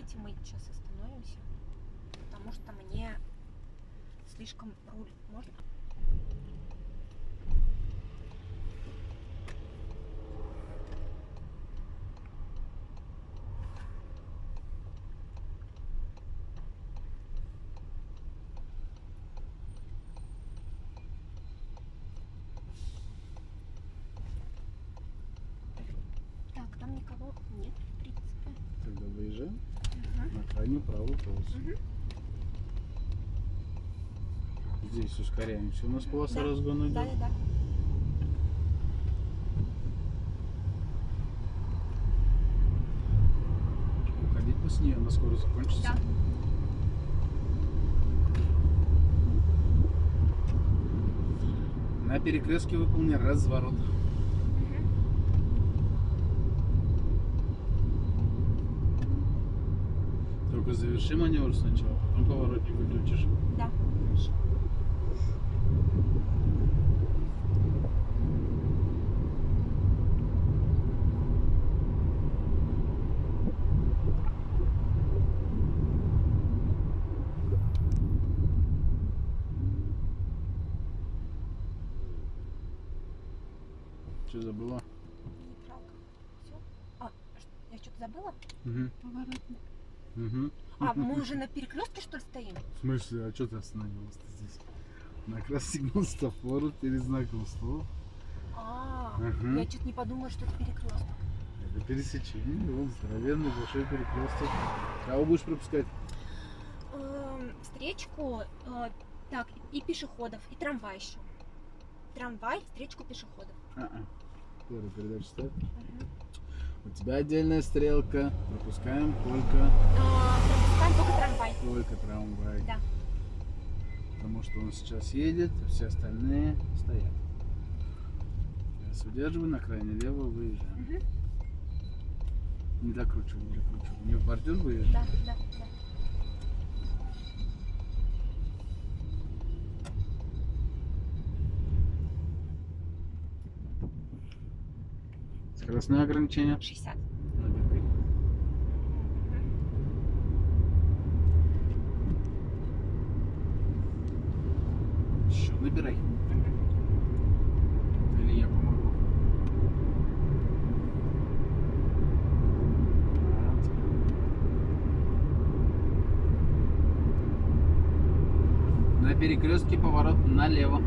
давайте мы сейчас остановимся, потому что мне слишком руль. Можно? Так, там никого нет, в принципе. Тогда выезжаем Мгм. на полосу. Мгм. Здесь ускоряемся. У нас полоса Да. разгона Да, идет. да, да. Уходить бы с нее, она скоро закончится. Да. На перекрестке выполни разворот. Только заверши маневр сначала, потом поворотник выключишь. Да. Хорошо. Что забыла? Нейтралка. Все? А, я что-то забыла? Угу. Поворотник. Угу. А, мы уже на перекрестке, что ли, стоим? В смысле, а что ты остановилась-то здесь? На крас сигнал стафора перед знаком стоп. А, Мгм. я что-то не подумала, что это перекресток. Это пересечение, вот здоровенный большой перекресток. Кого будешь пропускать? Эм, встречку, э, так, и пешеходов, и трамвай еще. Трамвай, встречку пешеходов. А-а. Первую передачу ставь. Мгм. У тебя отдельная стрелка. Пропускаем только, А, пропускаем только трамвай. только трамвай. Да. Потому что он сейчас едет, а все остальные стоят. Сейчас удерживай, на крайне лево выезжаем. Мгм. Не докручивай, не докручивай. Не в бордюр выезжаем. Да, да, да. Скоростное ограничение. 60. Набирай. Еще набирай. Или я помогу. На перекрестке поворот налево.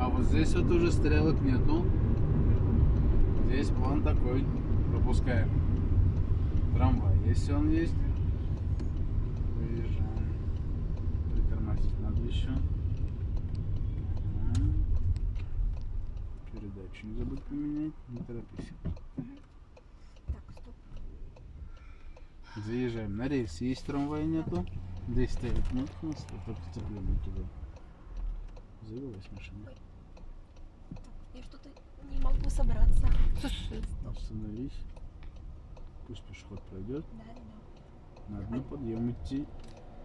А вот здесь вот уже стрелок нету. Здесь план такой. Пропускаем. Трамвай, если он есть. Выезжаем. Притормозить надо еще. Ага. Передачу не забудь поменять. Не торопись. Так, стоп. Заезжаем на рельс. Есть трамвая нету. Здесь стоит нет моста, только заглянем туда. Завелась машина. Я что-то не могу собраться. Остановись. Пусть пешеход пройдет. Да, да, да. На подъем идти.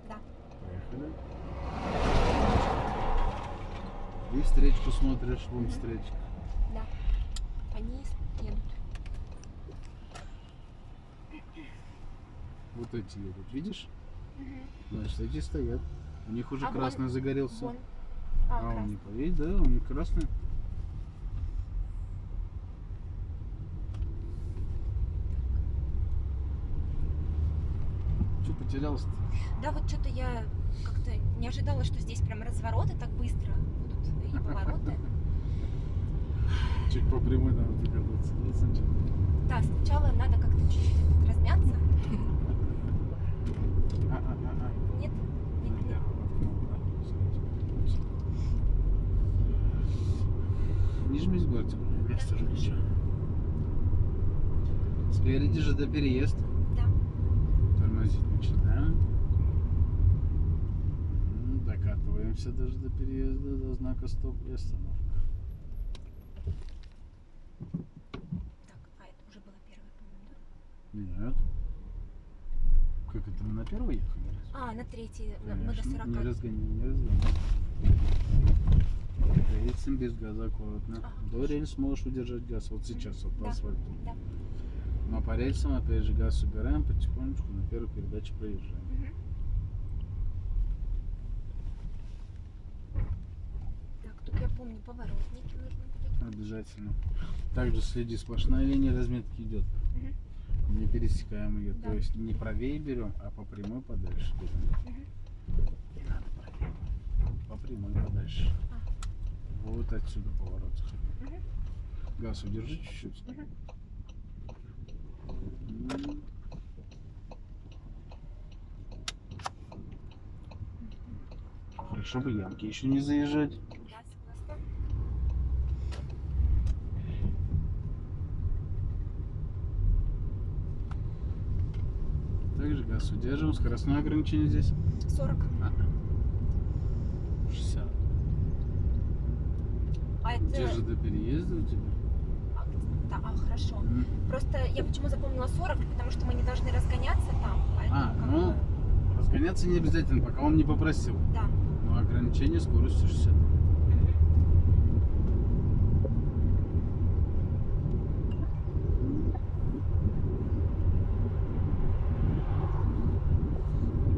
Да. Поехали. И встречку смотришь, вон встречка. Да. Они едут. Вот эти едут, видишь? Мгм. Значит, эти стоят. У них уже А вон- красный загорелся. Вон. А, А, он красный. не поедет, да? Он красный. Че потерялся-то? Да, вот что-то я как-то не ожидала, что здесь прям развороты так быстро будут и повороты. Чуть по прямой надо догадаться, да, сначала? Да, сначала надо как-то чуть-чуть размяться. Нет? Нет, нет. Жмись бортик, место же еще. Спереди же до переезд. Тормозить начинаем. Докатываемся даже до переезда, до знака стоп и остановка. Так, а это уже была первая, по-моему, да? Нет. Как это мы на первый ехали? А, на третий, на- мы до Конечно. 40. Не разгоняй, не разгоняй. Рельсом без газа аккуратно. Ага. До рельс можешь удержать газ. Вот сейчас вот по Да, асфальту. да. Но по рельсам опять же газ убираем потихонечку на первой передаче проезжаем. Мгм. Так, тут я помню, поворотники будут. Обязательно. Также следи, сплошная линия разметки идет. Мгм. Не пересекаем ее. Да. То есть не правее берем, а по прямой подальше берем. Мгм. Не надо правее. По прямой подальше. А. Вот отсюда поворот. Мгм. Газ удержи чуть-чуть. Мгм. Хорошо бы ямки еще не заезжать. Также газ удерживаем. Скоростное ограничение здесь 40. 60. А это... Же до переезда у тебя? Да, хорошо. М. Просто я почему запомнила 40, потому что мы не должны разгоняться там. А, ну, разгоняться не обязательно, пока он не попросил. Да. Но ограничение скорости 60.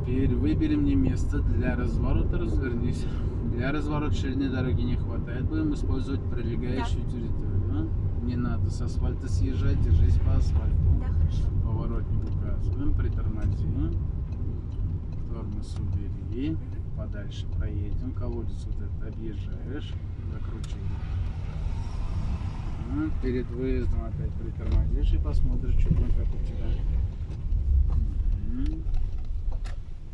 Теперь выберем мне место для разворота, развернись. Для разворота ширины дороги не хватает, будем использовать прилегающую территорию. Не надо с асфальта съезжать, держись по асфальту. Да, хорошо. Поворотник указываем, притормозим. Тормоз убери. Подальше проедем. Колодец вот этот объезжаешь. Закручиваем. Перед выездом опять притормозишь и посмотришь, что там как у тебя.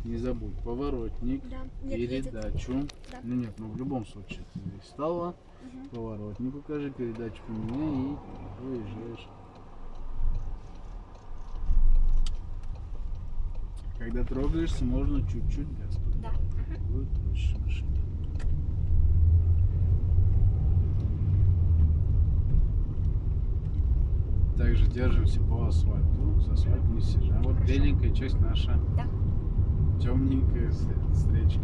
Не забудь поворотник, Да, нет, едет. передачу. Да. Ну нет, ну в любом случае ты здесь стала. Мгм. Поворотник укажи, передачу поменяй и выезжаешь. Когда трогаешься, можно чуть-чуть газ подать. Да. Будет проще машине. Также держимся по асфальту, с асфальта не съезжаем. Вот беленькая часть наша, Да. Темненькая с- встречка.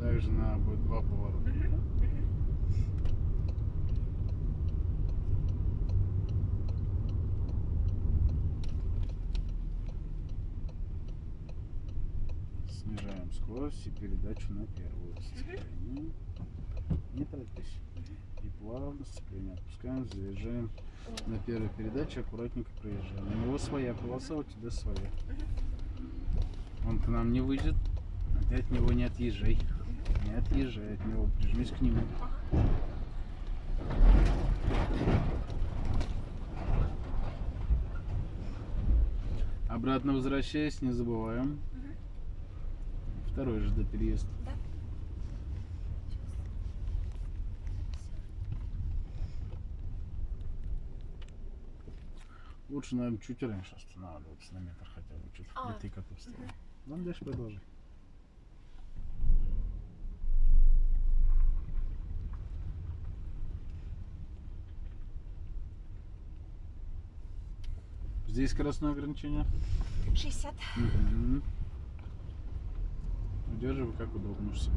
Также надо будет два поворота. Мгм. Мгм. И передачу на первую сцепление. Не торопись. И плавно сцепление отпускаем, заезжаем на первой передаче, аккуратненько проезжаем. У него своя полоса, у тебя своя. Он к нам не выйдет, а ты от него не отъезжай. Не отъезжай от него, прижмись к нему. Обратно возвращаясь, не забываем. Второй же до переезда. Да. Лучше, наверное, чуть раньше останавливаться, на метр хотя бы, чуть А, ты как встал. мгм. Ну, дальше продолжи. Здесь скоростное ограничение. 60. Мгм. Удерживай как удобно себе.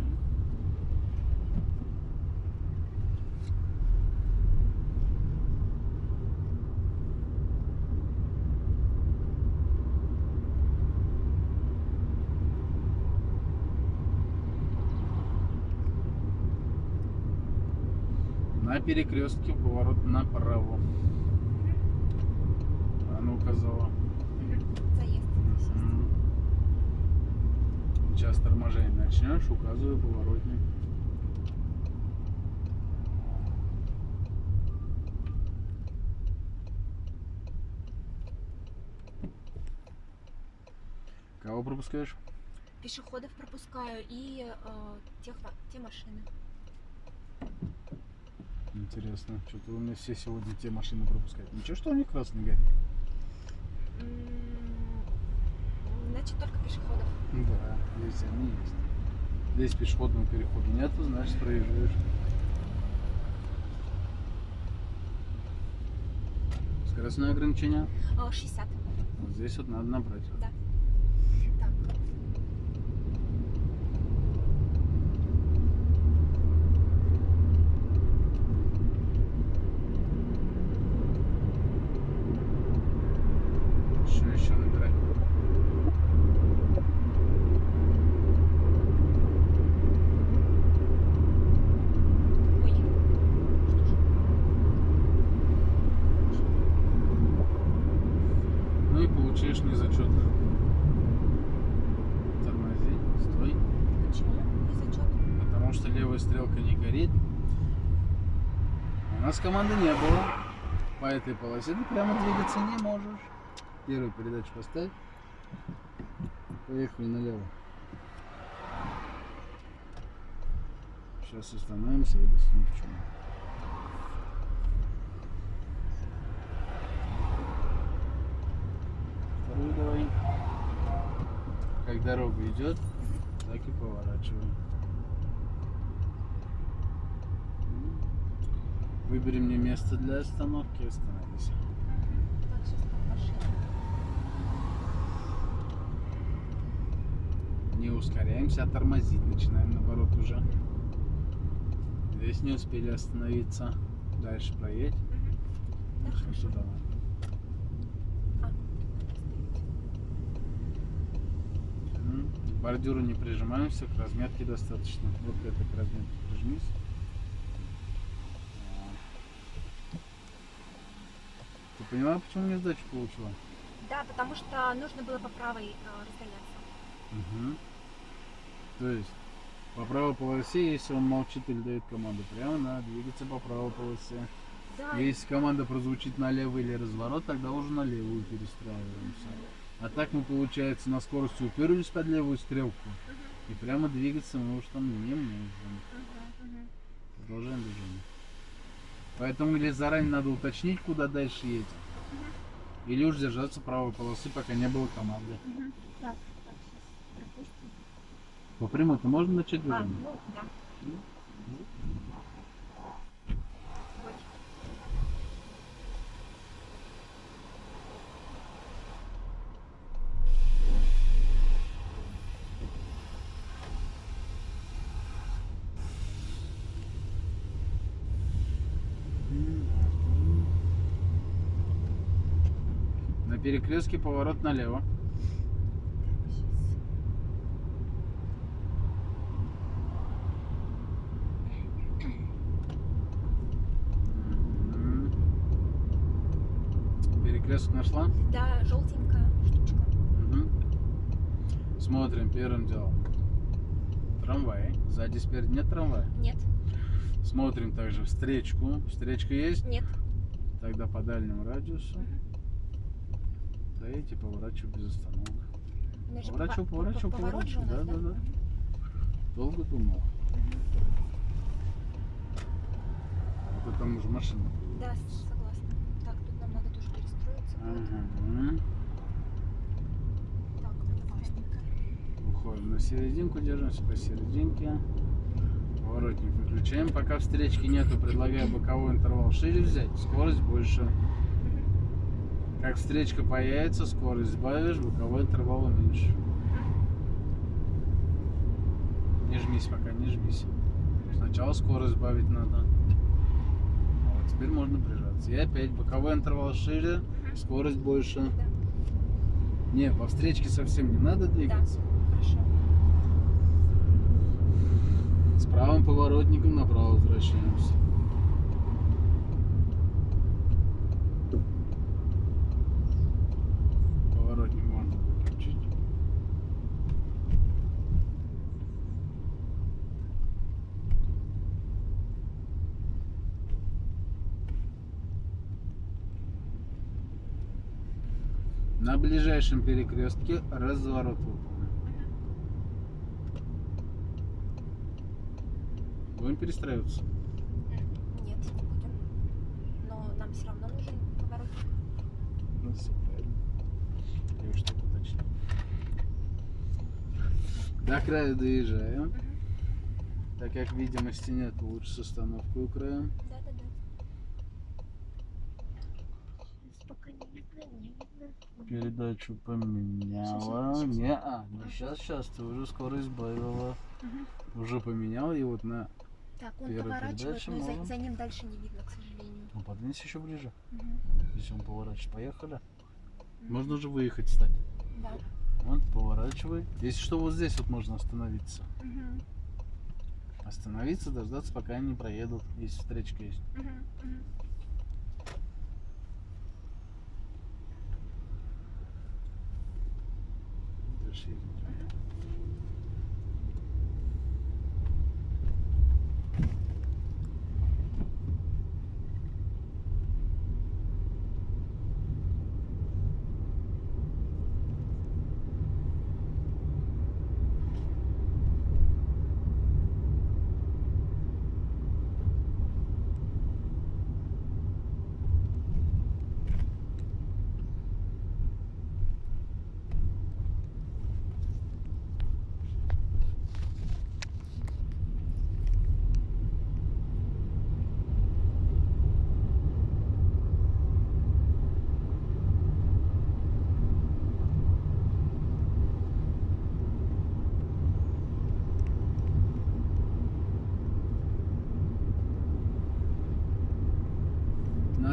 На перекрестке поворот направо. Она указала. Сейчас торможение начнешь, указываю поворотник. Кого пропускаешь? Пешеходов пропускаю и э, тех, те машины. интересно. Что-то у меня все сегодня те машины пропускают. Ничего, что у них красный горит. Значит, только пешеходов. Да, здесь они есть. Здесь пешеходного перехода нету, значит проезжаешь. Скоростное ограничение. А, 60. Вот здесь вот надо набрать. Да. Так. Еще, еще набирай. Ой. Что ж. Ну и получаешь незачет. Тормози, стой. Почему? Не зачет. Потому что левая стрелка не горит. У нас команды не было. По этой полосе ты прямо двигаться не можешь. Первую передачу поставь. Поехали налево. Сейчас остановимся и объясню почему. Вторую давай. Как дорога идет, так и поворачиваем. Выбери мне место для остановки и остановись. Не ускоряемся, а тормозить начинаем наоборот уже. Здесь не успели остановиться. Дальше проедь. Да, Хорошо, давай. Бордюру не прижимаемся, к разметке достаточно. Вот к этой к разметке прижмись. Вот. Ты поняла, почему мне сдачу получила? Да, потому что нужно было по правой э, разгоняться. Угу. То есть по правой полосе, если он молчит или дает команду прямо, надо двигаться по правой полосе. Да, Если команда прозвучит налево или разворот, тогда уже на левую перестраиваемся. А так мы, получается, на скорости уперлись под левую стрелку. Мгм. И прямо двигаться мы уж там не можем. Мгм, мгм. Продолжаем движение. Поэтому или заранее надо уточнить, куда дальше едем. Или уж держаться правой полосы, пока не было команды. Мгм. Так, так, сейчас пропустим. По прямой-то можно начать А, движение? ну, да. Вот. На перекрестке поворот налево. Перекресток нашла? Да, желтенькая штучка. Мгм. Смотрим первым делом. Трамвай. Сзади спереди нет трамвая. Нет, Смотрим также встречку. Встречка есть? нет. Тогда по дальнему радиусу. Мгм. Стоите, поворачиваю без остановок. Нас же Поворачиваю, Да, да, да. Долго думал. То там уже машина. Да, согласна. Так, тут нам надо тоже перестроиться. Ага. Так, надо быстренько. Выходим на серединку, держимся посерединке. Поворотник выключаем. Пока встречки нету, предлагаю боковой интервал шире взять, скорость больше. Как встречка появится, скорость сбавишь, боковой интервал уменьшишь. Не жмись пока, не жмись. Сначала скорость сбавить надо. А вот теперь можно прижаться. И опять боковой интервал шире, скорость больше. Да, Не, по встречке совсем не надо двигаться. хорошо. С правым поворотником направо возвращаемся. Поворотник можно выключить. На ближайшем перекрестке разворот выполнен. Будем перестраиваться. Нет, не будем. все равно нужен поворотник. Ну, все правильно. Я что уточнил. До края доезжаем. Мгм. Так как видимости нет, лучше с остановкой у края. Да-да-да. Пока не видно, не видно. Передачу поменяла. Не, а, не сейчас, сейчас, ты уже скоро избавила. Мгм. Уже поменяла и вот на... Так, он поворачивает, но за, за ним дальше не видно, к сожалению. Ну, подвинься еще ближе. Мгм. Если он поворачивает. Поехали. Мгм. Можно уже выехать, кстати. Да. Вот, поворачивай. Если что, вот здесь вот можно остановиться. Мгм. Остановиться, дождаться, пока они проедут. Если встречка есть. Мгм. Мгм. Дальше едем.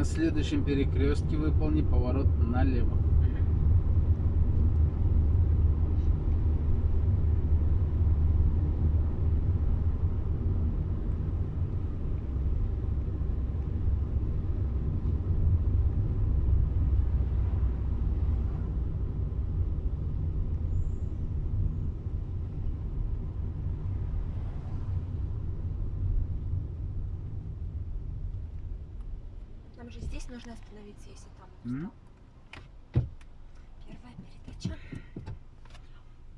На следующем перекрестке выполни поворот налево. Нам же здесь нужно остановиться, если там он М? встал. Первая передача.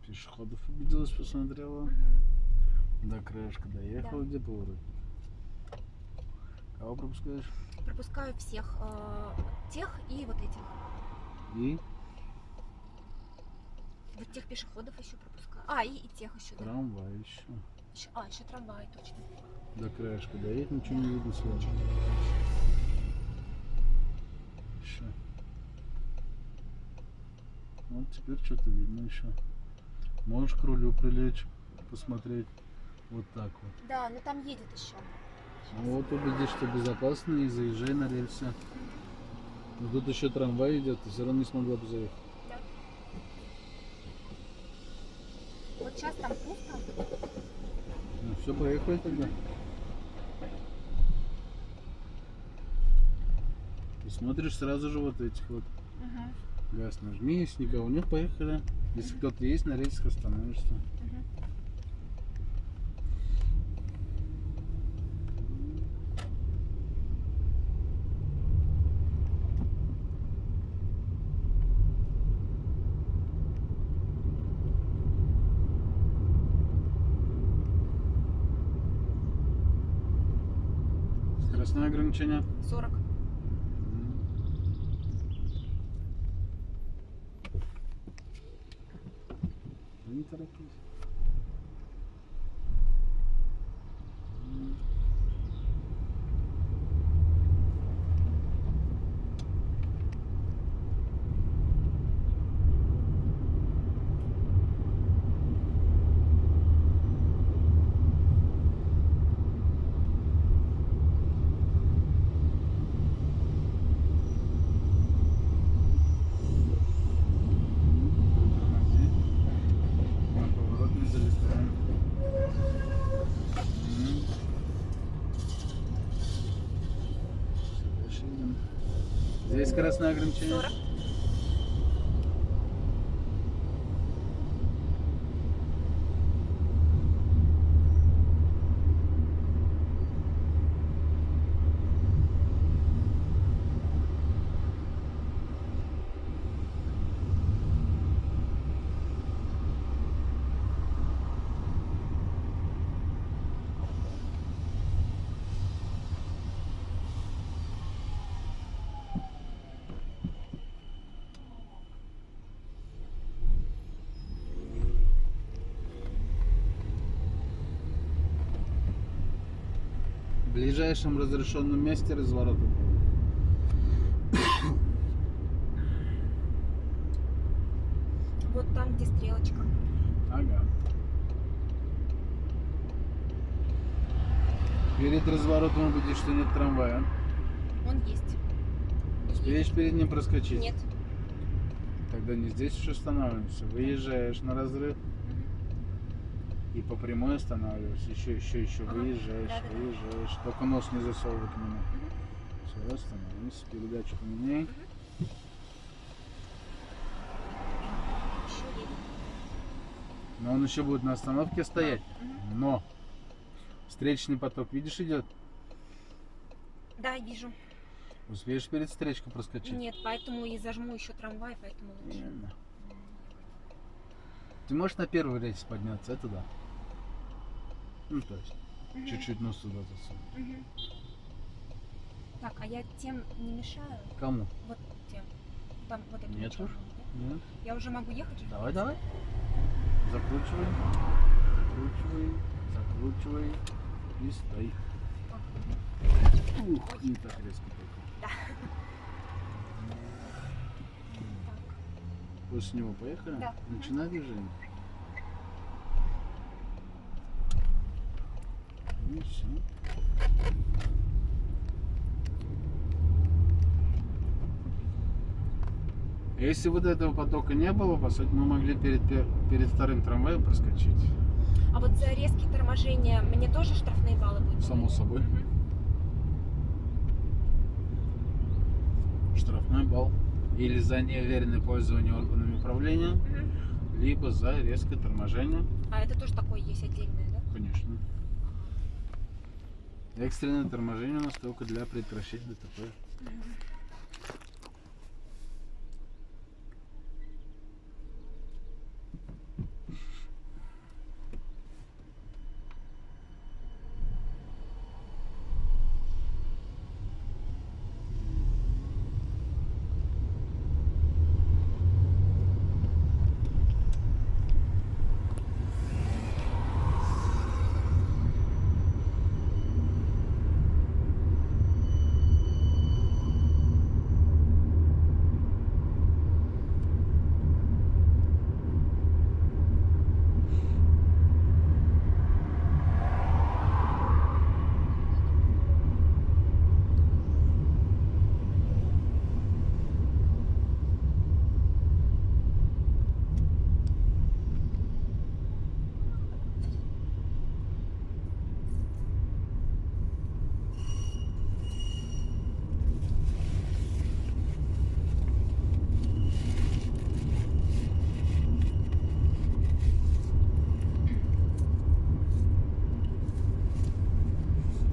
Пешеходов убедилась, посмотрела. Мгм. До краешка доехала, Да. где поворот? Кого пропускаешь? Пропускаю всех э, тех и вот этих. И Вот тех пешеходов еще пропускаю. А, и, и тех еще, да. трамвай еще. Еще- а, еще трамвай, точно. До краешка доедет, ничего не видно сверху. Еще. Вот теперь что-то видно еще. Можешь к рулю прилечь, посмотреть. Вот так вот. Да, но там едет еще. Вот убедись, что безопасно и заезжай на рельсы. Но тут еще трамвай идет, ты все равно не смогла бы заехать. Вот сейчас там пусто. Ну все, поехали тогда. И смотришь сразу же вот этих вот. Мгм. Газ нажми, если никого нет, поехали. Если кто-то есть, на рельсах остановишься. Мгм. Скоростное ограничение. 40. Ну, Не торопись. Тормози. На поворот не залетаем. Мгм. Всё, дальше едем. Здесь скоростное ближайшем разрешенном месте разворот. Вот там, где стрелочка. Ага. Перед разворотом убедись, что нет трамвая. Он есть. Успеешь перед ним проскочить? Нет. Тогда не здесь уж останавливаемся. Выезжаешь на разрыв Мгм. И по прямой останавливаешься. Еще, еще, еще. Ага. Выезжаешь, выезжаешь. Только нос не засовывай к нему. Мгм. Все, остановись. Передачу поменяй. Но он еще будет на остановке стоять. Но встречный поток, видишь, идет. Да, вижу. Успеешь перед встречку проскочить? Нет, поэтому и зажму еще трамвай, поэтому лучше. Именно. Ты можешь на первый рейс подняться, это да. Ну, то есть, Мгм. чуть-чуть нос туда засунуть. Мгм. Так, а я тем не мешаю? Кому? Вот тем. Там вот этим Нет уж. Нет? Я уже могу ехать? же? Давай, давай. Закручивай. Закручивай. Закручивай. И стой. Ух, не так резко только. Да. После него поехали? Да. Начинай движение. Все. Если вот этого потока не было, по сути, мы могли перед, пе- перед вторым трамваем проскочить. А вот за резкие торможения мне тоже штрафные баллы будут? Само собой. Мгм. Штрафной балл. Или за неуверенное пользование органами управления, Мгм. либо за резкое торможение. А это тоже такое есть отдельное, да? Конечно. Экстренное торможение у нас только для прекращения ДТП.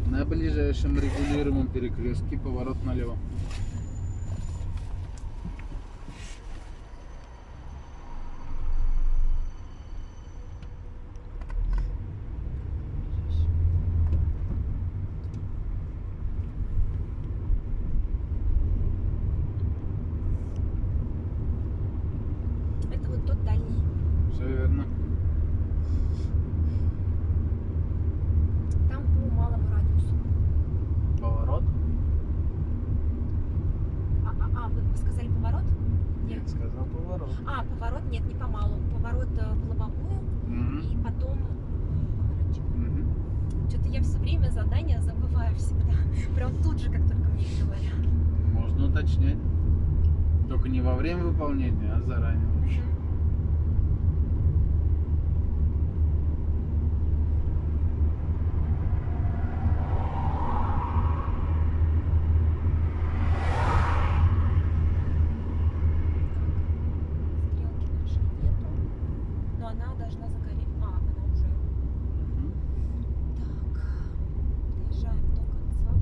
На ближайшем регулируемом перекрестке поворот налево. Это вот тот дальний. Все верно. Там по малому радиусу. Поворот. А, а, а, вы сказали поворот? Нет, сказал поворот. А, поворот нет, не по малу. Поворот э, в лобовую Мгм. и потом э, поворотчик. Мгм. Что-то я все время задания забываю всегда. Прям тут же, как только мне их говорят. Можно уточнять. Только не во время выполнения, а заранее лучше. Стрелки нашей нету. Но она должна загореть. А, она уже. Мгм. Так. Доезжаем до конца.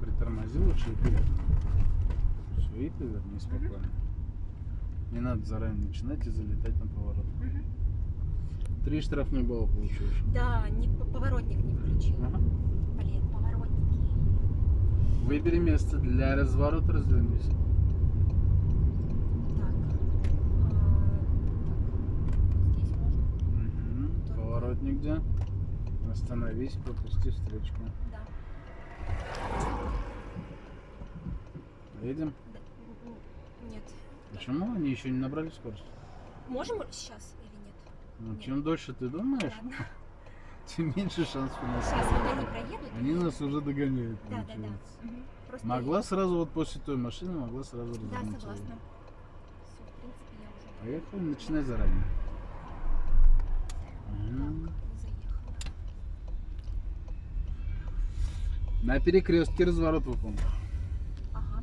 Притормози лучше и поверни. Все, и поверни спокойно. Не надо заранее начинать и залетать на поворот. Мгм. Три штрафных балла получишь. Да, не, поворотник не включил. Ага. Блин, поворотники. Выбери место для разворота, развернись. А, Поворот поворотник где? Остановись, пропусти встречку. Да. Едем? Почему они еще не набрали скорость? Можем сейчас или нет? Ну, Нет. чем дольше ты думаешь, Ладно. тем меньше шансов у нас. Сейчас вот они проедут. Они нас уже догоняют, Да, да, да. Просто Могла сразу вот после той машины, могла сразу я- Да, развернуться. согласна. Все, в принципе, я уже Поехали, начинай заранее. Мгм. так. На перекрестке разворот выполнен. Ага.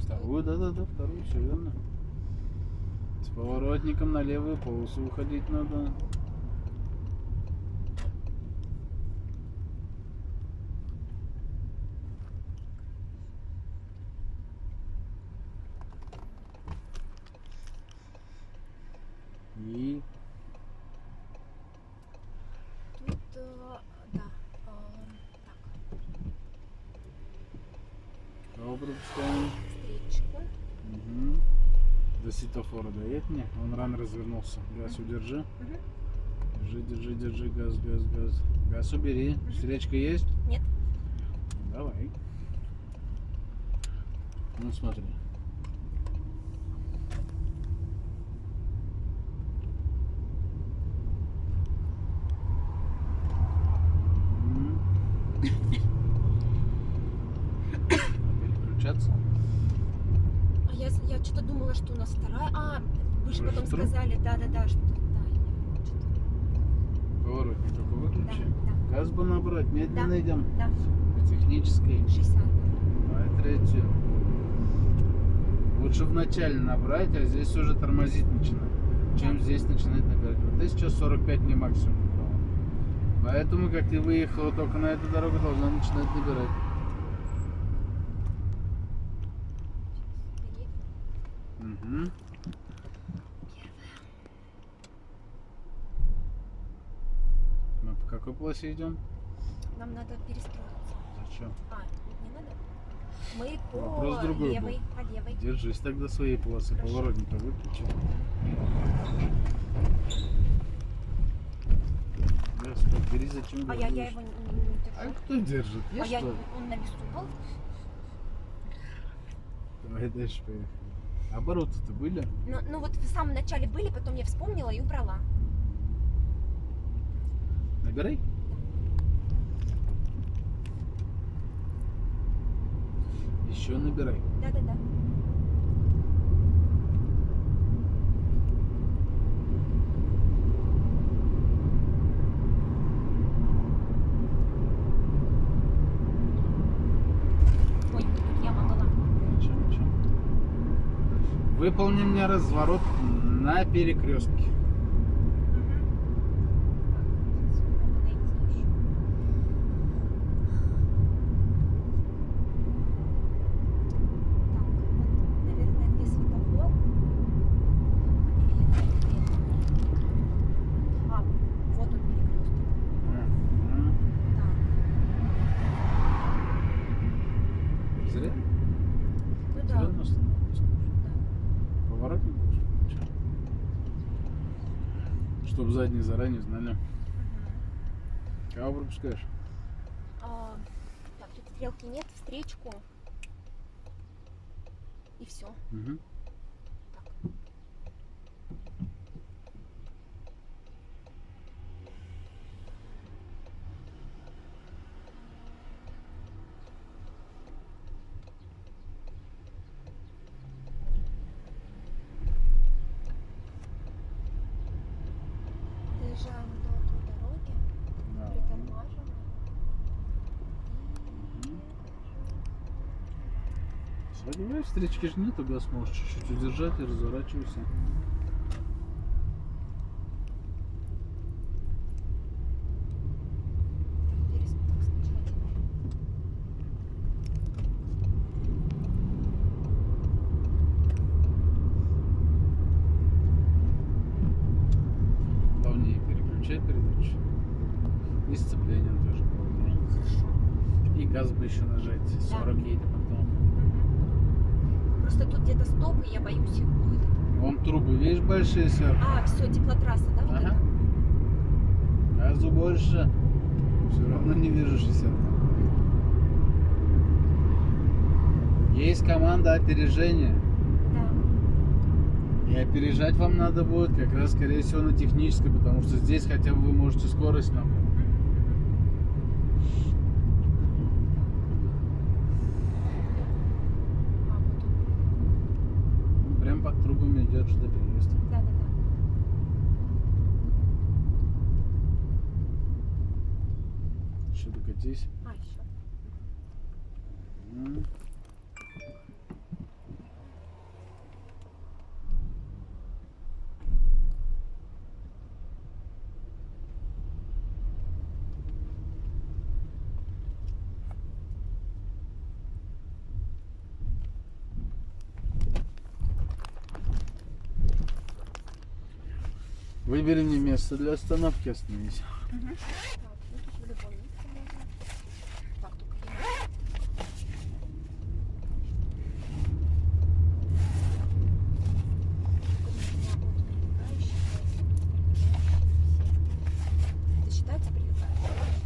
Хотя, Вторую, да-да-да, вторую, все верно. С поворотником на левую полосу уходить надо. И Тут, э, да, э, так, кого пропускаем? встречку. Угу. До светофора доедь мне. Он рано развернулся. Газ удержи. Держи, держи, держи. Газ, газ, газ. Газ убери. Встречка есть? Нет. Давай. Ну смотри. М. Переключаться? А я, я что-то думала, что у нас вторая. А, вы же Вы потом же вторую? сказали, да-да-да, что да, я что-то. Поворотник только Да, выключи. да, Газ бы набрать, медленно Да. идем. да. По технической. 60. Давай третью. Лучше вначале набрать, а здесь уже тормозить начинать. Чем здесь начинать набирать. Вот здесь сейчас 45 не максимум. Поэтому, как ты выехала только на эту дорогу, должна начинать набирать. Угу. Мы по какой полосе идем? Нам надо перестроиться. Зачем? А, не надо? Мы по Вопрос другой левой, по левой. Держись тогда своей полосы. Хорошо. Поворотника выключи. Да, стоп, бери зачем А я, я его не, не- не А держу. кто держит? Я А я, что? он на весу был? Давай дальше поехали. Обороты-то были? Ну, ну вот в самом начале были, потом я вспомнила и убрала. Набирай. Еще набирай. Да-да-да. Выполни мне разворот на перекрестке. Надо найти еще. Так, вот, наверное, где светофор? А, вот он перекресток. Ага. Так, Зря? ну Зря да, на остановку. да. Поворотник лучше включай. Чтоб задние заранее знали. Мгм. Пропускаешь? А, так, тут стрелки нет, встречку. И все. Угу. Так. Доезжаем до той дороги, Да. притормаживаем. Мгм. Согревай, встречки же нету, газ можешь чуть-чуть удержать и разворачивайся. Так, перес- так, сначала. Плавнее переключай передачу. И сцеплением тоже плавнее. Хорошо. И газ бы еще нажать. 40 едет потом. Мгм. Просто тут где-то стоп, и я боюсь его. этот, Вон трубы, видишь, большие сверху. А, все, теплотрасса, да? Вот Ага. это? Газу больше. Все равно не вижу 60. Есть команда опережения. Да. И опережать вам надо будет как раз, скорее всего, на технической, потому что здесь хотя бы вы можете скорость. Ну, Прям под трубами идет что переезд. Да, да, да. Еще докатись. А, еще. М. Выбери мне место для остановки, остановись. Ну?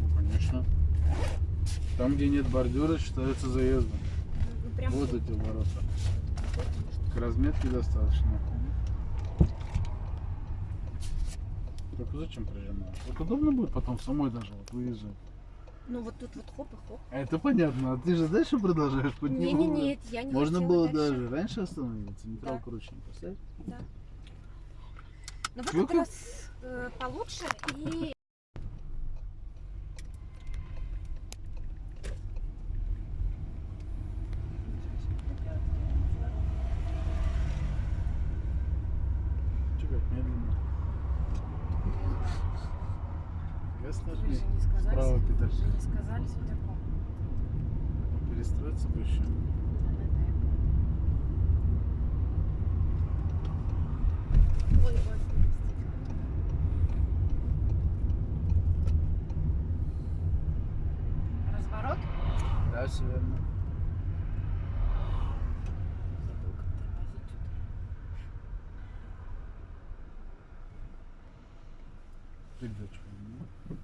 Ну, конечно. Там, где нет бордюра, считается заездом. Ну, Вот эти ворота. К разметке достаточно. Только зачем прижимаешь? Вот удобно будет потом самой даже вот выезжать. Ну вот тут вот хоп и хоп. А это понятно, а ты же дальше продолжаешь путь не было. это я не Можно было дальше. даже раньше остановиться, нейтралку Да. ручно поставить. Да. Но в Ну, этот раз э, получше и Че как медленно. Газ Вы нажми. же не сказали, Справа вы педаль. же не сказали светофор. Перестроиться бы еще. Да-да-да, я помню. Ой, ой, простите. Разворот? Да, все верно. Забыл, как тормозить что-то. Передачу. ну.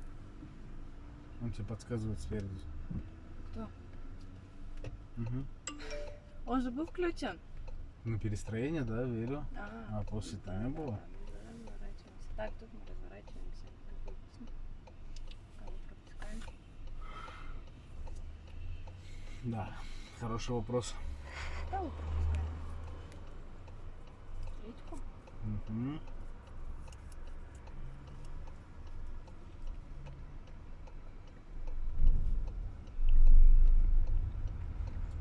Он тебе подсказывает спереди. Кто? Угу. Он же был включен. На перестроение, да, верю. А, А после-то не было. разворачиваемся. Так, тут мы разворачиваемся. Да, хороший вопрос. Кого пропускаем? Речку? Мгм.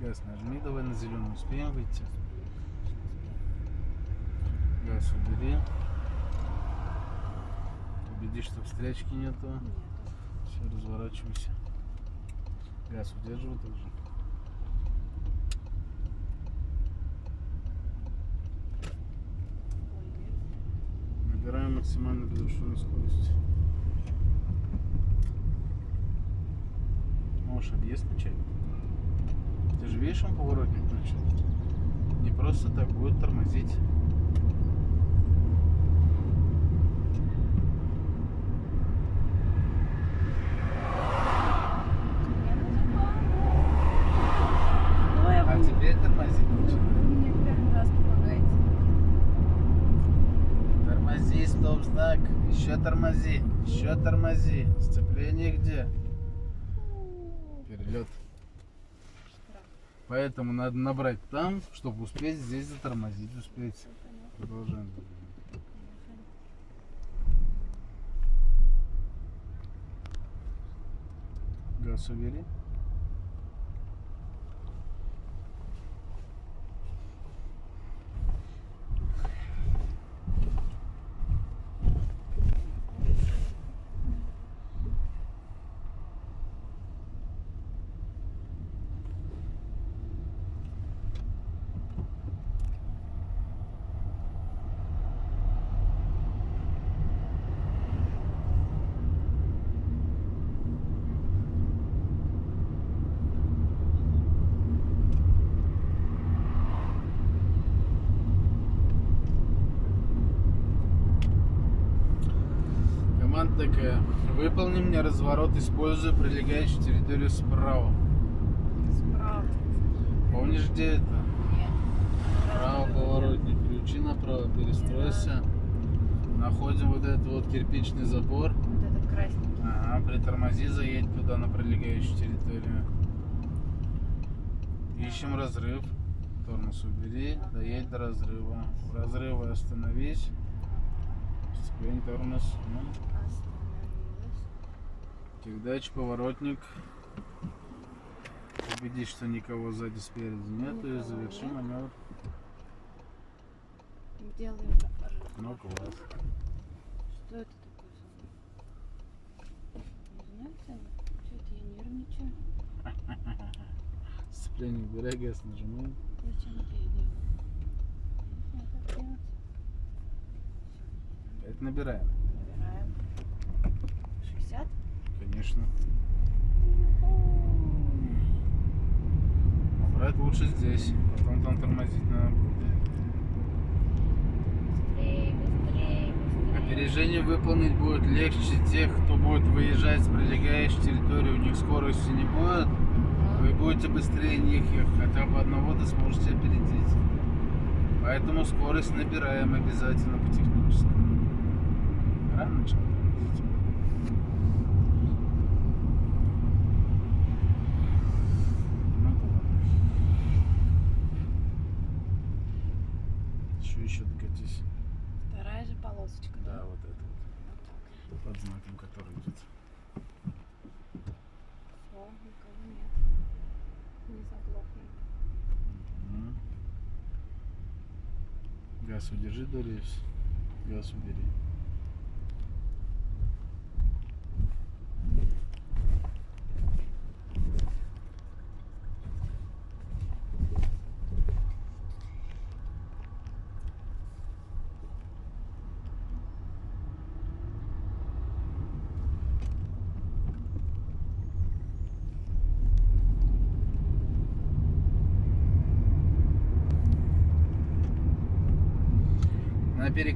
Газ нажми, давай на зеленый успеем выйти. Газ убери. Убедись, что встречки нету. Нету. Все, разворачивайся. Газ удерживай также. Нет. Набираем максимально разрешенную скорость. Можешь объезд начать. Ты же видишь, он поворотник начал. Не просто так будет тормозить. А. Еще тормози. Еще тормози. Сцепление где? Поэтому надо набрать там, чтобы успеть здесь затормозить, успеть. Продолжаем. Газ убери. Выполни мне разворот, используя прилегающую территорию справа. Справа. Помнишь, где это? Нет. Право поворотник, ключи направо, перестройся. Находим вот этот вот кирпичный забор. Вот этот красненький. Ага, притормози, заедь туда на прилегающую территорию. Ищем разрыв. Тормоз убери, доедь до разрыва. У разрыва остановись. Сцепление, тормоз. Ну. Передач, поворотник. Убедись, что никого сзади спереди нету и Никого заверши нет. маневр. Делаем. Ну класс. Что это такое? Не знаете? Что-то я нервничаю. Сцепление убирай, газ нажимай. Зачем это я делаю? Знаю. Это. Набираем. 60. Конечно. Но брать лучше здесь. Потом там тормозить надо будет. Опережение выполнить будет легче тех, кто будет выезжать с прилегающей территории. У них скорости не будет. Вы будете быстрее них, их хотя бы одного да сможете опередить. Поэтому скорость набираем обязательно по техническому. Рано начал тормозить. Ну да ладно. Еще еще докатись. Вторая же полосочка, Да, да? вот это вот. Вот так. Под знаком, который идет. Все, никого нет. Не заглохнем. Мгм. Газ удержи до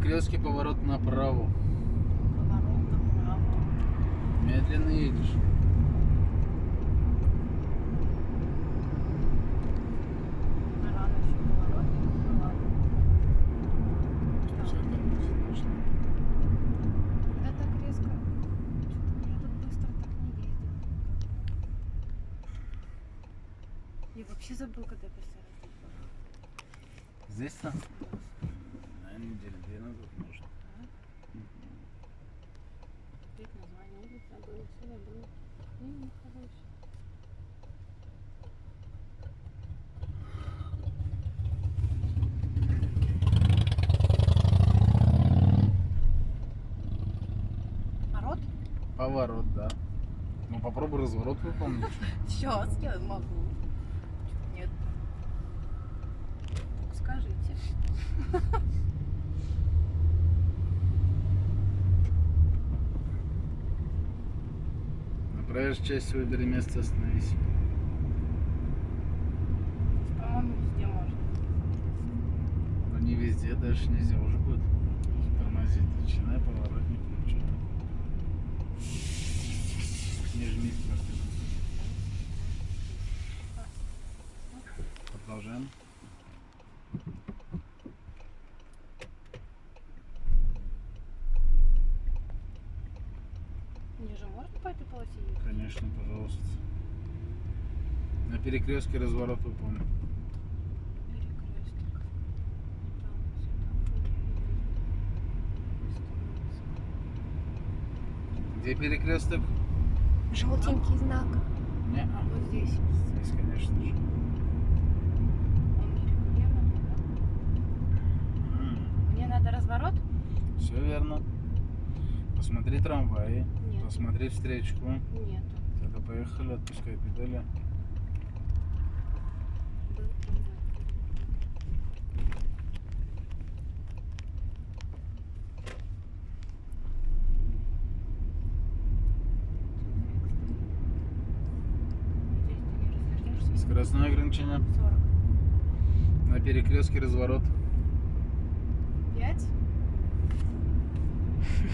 перекрестке поворот направо. Поворот направо. Медленно едешь. Рано еще поворот. Ну ладно. Все, тормозить начал. Когда так резко? Чё-то я тут быстро так не ездила. Я вообще забыл, когда я последний раз тут была. Здесь-то? На неделю две назад, может. Опять название улиц забыла, все забыла. М, нехорошее. Народ? Поворот, да. Ну попробуй разворот выполнить. Сейчас я могу. Нет. Скажите. На проезжей части выбери место, остановись. По-моему, везде можно. Но не везде, дальше нельзя уже будет тормозить. Начинай поворотник включай. Не жмись Продолжаем. Ниже можно по этой полосе ехать? Конечно, пожалуйста. На перекрестке разворот. Там, светофор. Где перекресток? Желтенький знак. Не, Вот здесь. здесь, конечно же. Он нерегулируемый, да? Мне надо разворот? Все верно. Посмотри трамваи, Нет. посмотри встречку. Нету. Тогда поехали, отпускай педали. Скоростное ограничение. 40. На перекрестке разворот.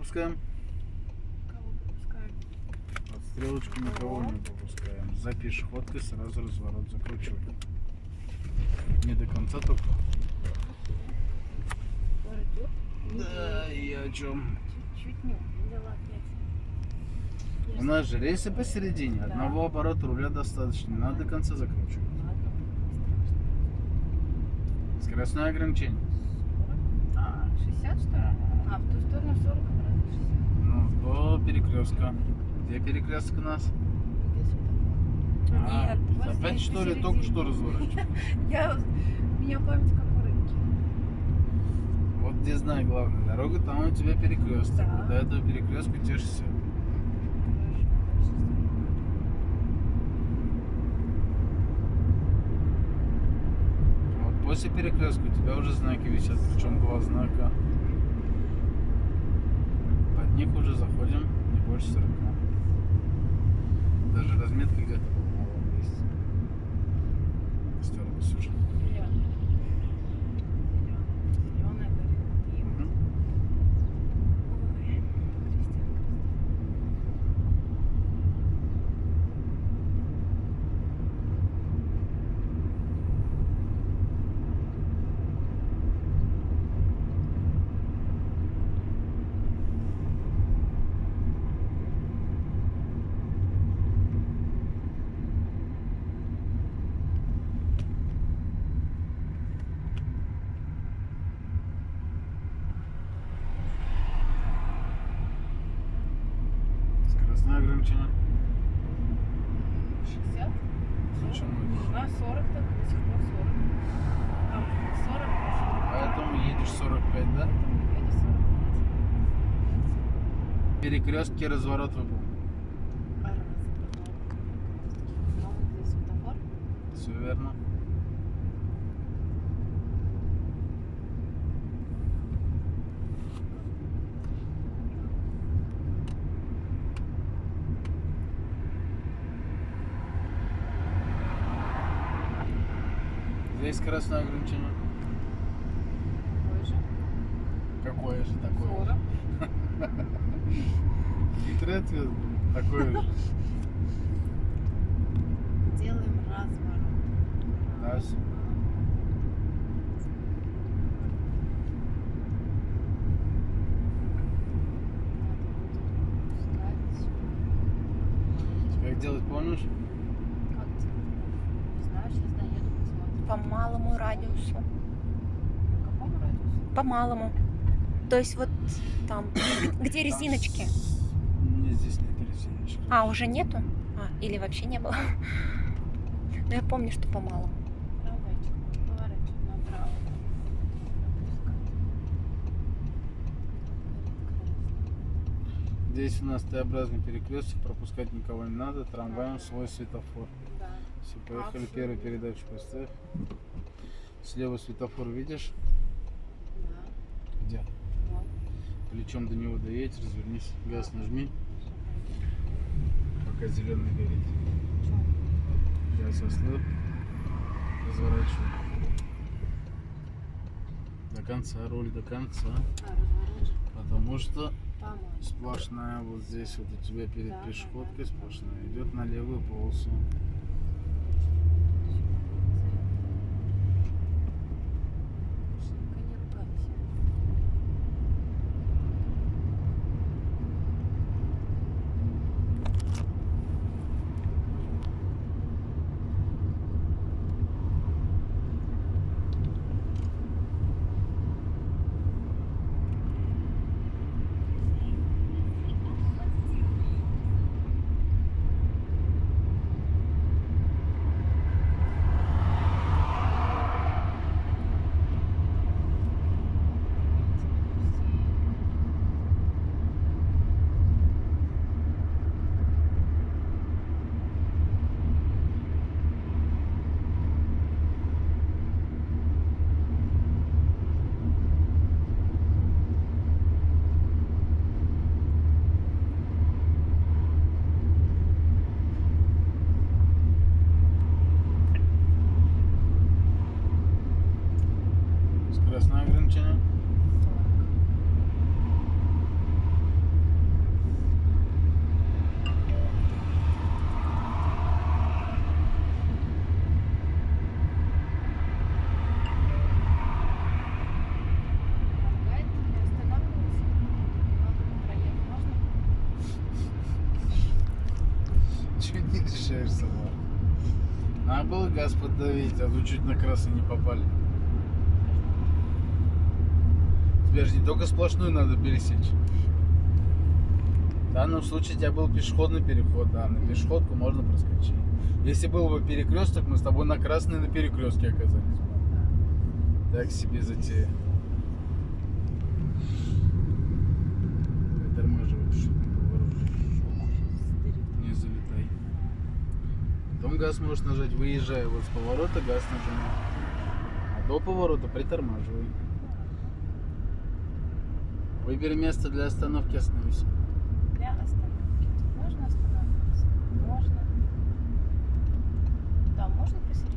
пропускаем? Кого пропускаем? Под стрелочку никого не пропускаем. За пешеходкой сразу разворот закручиваем. Не до конца только. Да, и о чем? Чуть-чуть не увидела опять. У нас же рейсы посередине. Да. Одного оборота руля достаточно. Надо до конца закручивать. Скоростное ограничение. А, 60 что ли? А, в ту сторону 40, обратно 60. ну, до перекрестка. Где перекресток у нас? Где светофор? А, Нет, вот опять здесь, что ли только что разворачивать? Я, у меня память как у рыбки. Вот где знай главная дорога, там у тебя перекресток. Да. Вот До этого перекрестка тебе 60. Хорошо, дальше Вот после перекрестка у тебя уже знаки висят, причем два знака. Под них уже заходим не больше 40. Даже разметка где-то по-моему есть. Стерлась уже. Зелёный. Зелёный. Зелёная горит. И Мгм. Ой, Кристина, Скоростное ограничение. 60? Почему? А, 40 так, до сих пор 40. Там 40, а Поэтому едешь 45, да? поэтому едешь 45. Перекрестки разворот выполнен. А раз, Снова здесь светофор. Все верно. Здесь скоростное ограничение. Такой же. Какое же такое? 40. Хитрый ответ. блин. Такое же. Делаем разворот. Да, всё. Надо будет Как делать, помнишь? Как делать? Не знаю, сейчас доеду, посмотрим. По малому радиусу. По какому радиусу? По малому. То есть вот там, где резиночки. Нет, здесь нет резиночки. А, уже нету? А, или вообще не было? Но я помню, что по малому. Трамвайчик. Поворачивай направо. Здесь у нас Т-образный перекресток, пропускать никого не надо, трамваем свой светофор. Да. Все, поехали, Абсолютно. первую передачу поставь. Слева светофор видишь? Да. Вот. Плечом до него доедь, развернись, газ нажми, пока зеленый горит. Газ ослаб, разворачивай. До конца, руль до конца. А. Потому что сплошная вот здесь вот у тебя перед Да, да, пешеходкой да. сплошная идет на левую полосу. То чуть на красный не попали. Тебе же не только сплошную надо пересечь. В данном случае у тебя был пешеходный переход, да, на пешеходку можно проскочить. Если был бы перекресток, мы с тобой на красный на перекрестке оказались бы. Так себе затея. Потом газ можешь нажать, выезжая вот с поворота, газ нажимай. А до поворота притормаживай. Выбери место для остановки, остановись. Для остановки. Тут можно останавливаться? Можно. Да, можно посередине.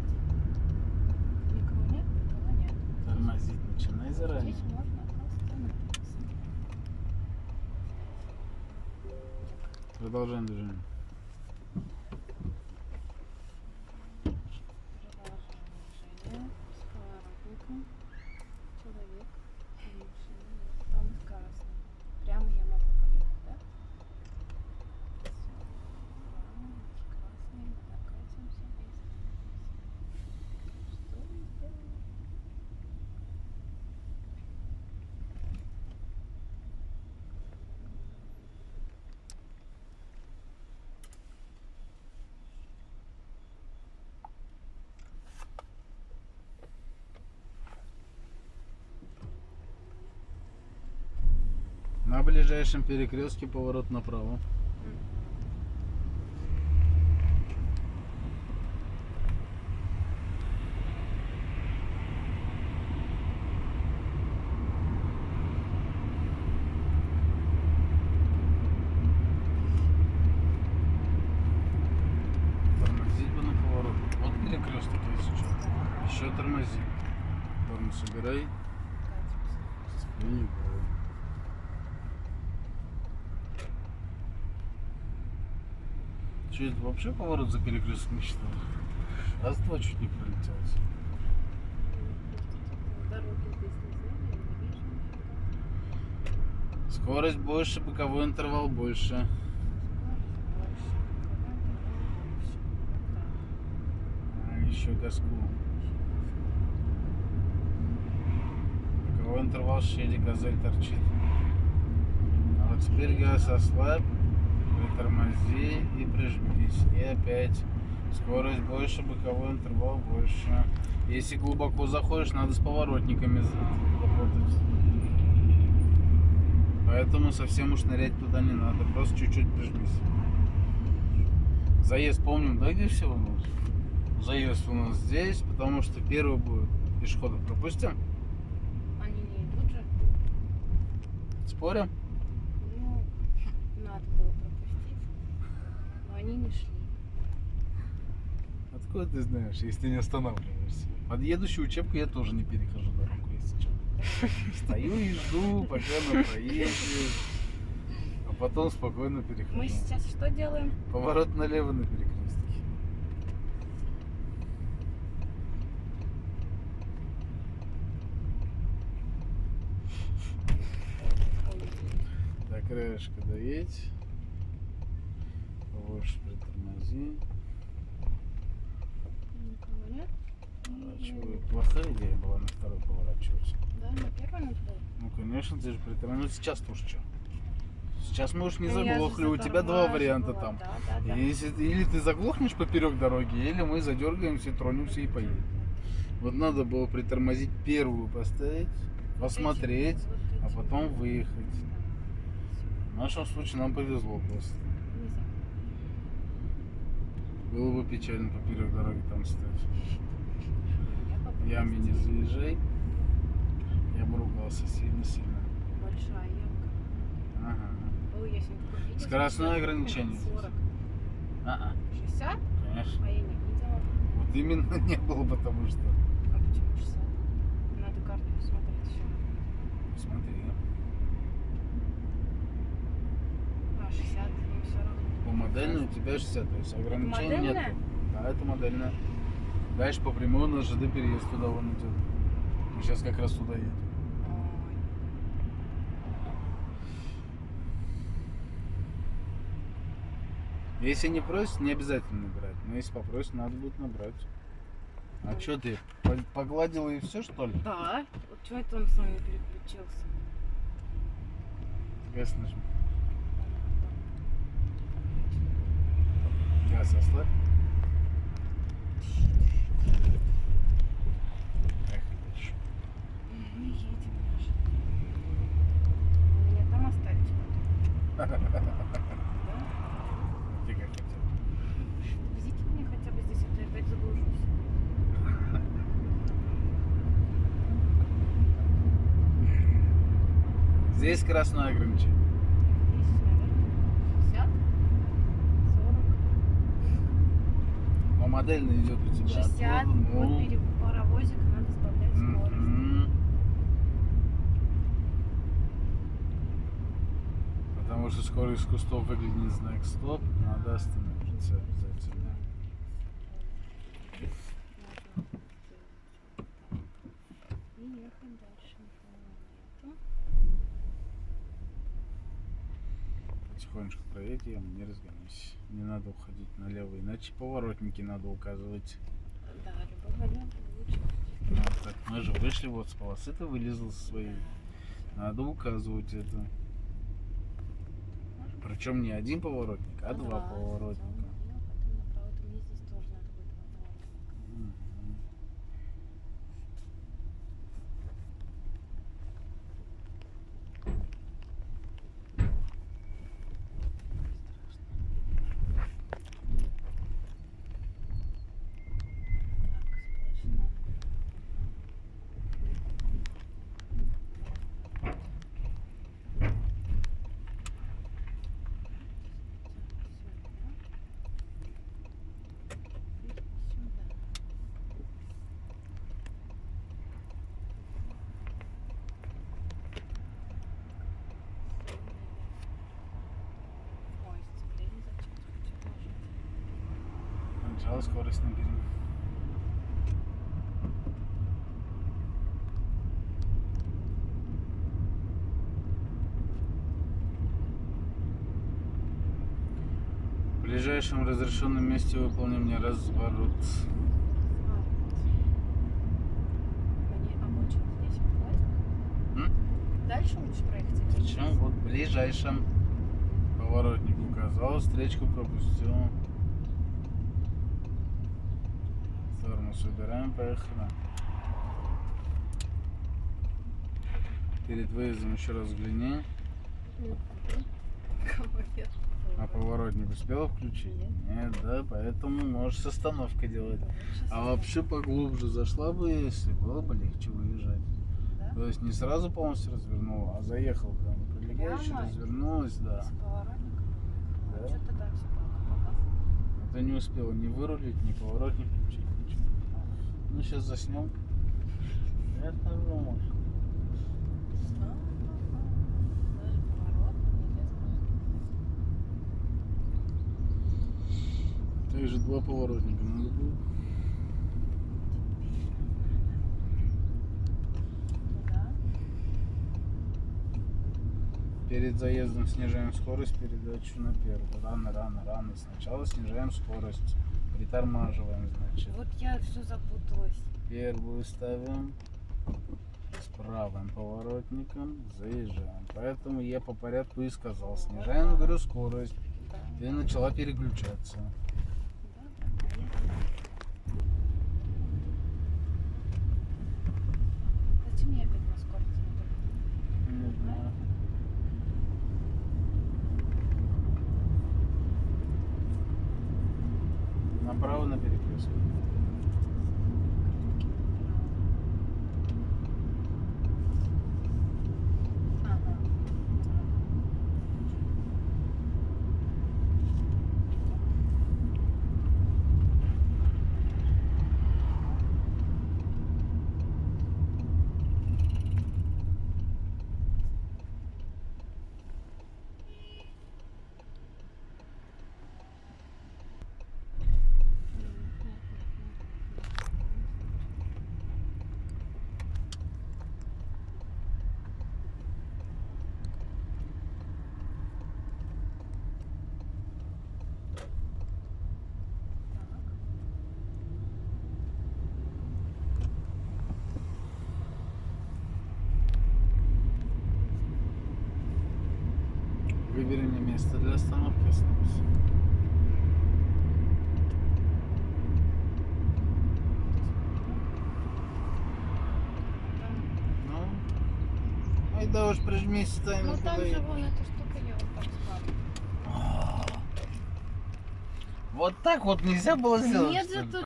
Никого нет, никого нет. Тормозить начинай заранее. Здесь можно остановиться. Продолжаем движение с поворотником. Человек и машина. Он красный. Прямо я могу поехать, да? Всё. Ладно, красный. Мы докатимся и остановимся. Что мы сделали? На ближайшем перекрестке поворот направо. Тормозить бы на поворот. Вот перекресток есть сейчас. Еще тормози. Тормоз убирай. Катимся. Склони голову. Че это вообще поворот за перекресток мечтал? Раз два чуть не пролетелось. Не не. Скорость больше, боковой интервал больше. А, еще газку. Боковой интервал шире, газель торчит. А вот теперь газ ослабь, притормози и прижмись. И опять скорость больше, боковой интервал больше. Если глубоко заходишь, надо с поворотниками работать. Поэтому совсем уж нырять туда не надо, просто чуть-чуть прижмись. Заезд помним, да, где все у нас? Заезд у нас здесь, потому что первый будет пешеходов пропустим. Они не идут же. Спорим? Ну, надо было пропустить. Но они не шли. Откуда ты знаешь, если ты не останавливаешься? Под едущую учебку я тоже не перехожу дорогу, если что. Стою и жду, пока на проезде. А потом спокойно перехожу. Мы сейчас что делаем? Поворот налево на перекрестке. До краешка доедь. Повыше притормози. Никого нет? Поворачивай. Плохая идея была на второй поворачивать. Да, на первый надо было? Ну конечно, ты же притормозил. Ну сейчас-то уж что? Сейчас мы уж не Ну, заглохли, у тебя два варианта затормаживала. там. Да, да, да. Если, или ты заглохнешь поперек дороги, или мы задергаемся, тронемся и поедем. Вот надо было притормозить первую поставить, посмотреть, а потом выехать. В нашем случае нам повезло просто. Было бы печально поперек дороги там стоять. Яме не заезжай. Я бы ругался сильно-сильно. Большая ямка. Ага. Ой, я сегодня такой видела, Скоростное ограничение здесь. 40. А-а, 60? конечно. А я не видела. Вот именно не было, потому что. А почему 60? Надо карту посмотреть еще. Смотри, А, 60, модельной у тебя 60, то есть ограничений Модельная? нет. Да, это модельная. Дальше по прямой у нас ЖД переезд туда вон идет. Мы сейчас как раз туда едем. Если не просит, не обязательно набирать. Но если попросит, надо будет набрать. А что ты, по- погладила и все, что ли? Да. Вот что это он с вами переключился? Газ нажми. Газ ослабь. Поехали дальше. Мы едем даже. Меня там оставите потом. Да? Ты как хотел. Везите меня хотя бы здесь, а то я опять заблужусь. Здесь скоростное ограничение. Здесь, наверное, 60, 40, Но модельно идет у тебя. 60. оттуда, Вот ну. перед паровозик надо сбавлять скорость. Мгм. Потому что скоро из кустов выглянет знак стоп, надо остановиться обязательно. И ехать дальше. Никого нету. Потихонечку проедем, не разгоняйся. Не надо уходить налево, иначе поворотники надо указывать. Да, любой вариант лучше. Ну, так мы же вышли вот с полосы, ты вылезал со своей. Надо указывать это. Причем не один поворотник, а два поворотника. Потом направо, то мне здесь тоже надо будет два поворотника. Мгм. Так, сплошная. Ой, сцепление зачем хочу ложить? Сначала скорость наберем. В ближайшем разрешенном месте выполним разворот. Хватит? Дальше лучше проехать? здесь? Вот в ближайшем поворотник указал, встречку пропустил. Тормоз убираем, поехали. Перед выездом еще раз взгляни. Кого нет? А поворотник успел включить? Нет, да, поэтому можешь с остановкой делать. А вообще поглубже зашла бы, если было бы легче выезжать. Да? То есть не сразу полностью развернула, а заехал прям Прямо? развернулась, да. С поворотником? Да. Что-то да, все показывает. А ты не успела ни вырулить, ни поворотник включить, ничего. Ну, сейчас заснем. Это нормально. Даже поворот, нельзя Также два поворотника надо. Туда. Перед заездом снижаем скорость, передачу на первую. Рано, рано, рано. Сначала снижаем скорость. Притормаживаем, значит. Вот я все запуталась. Первую ставим с правым поворотником, заезжаем. Поэтому я по порядку и сказал. Снижаем, говорю, скорость. Ты начала переключаться. Да, да, поехали. Зачем я опять место для остановки. Остановись. Там, Ну, ай да уж прижмись, стань. ну там же вон эта штука, я вот так. Вот так вот нельзя было сделать. Нет же тут.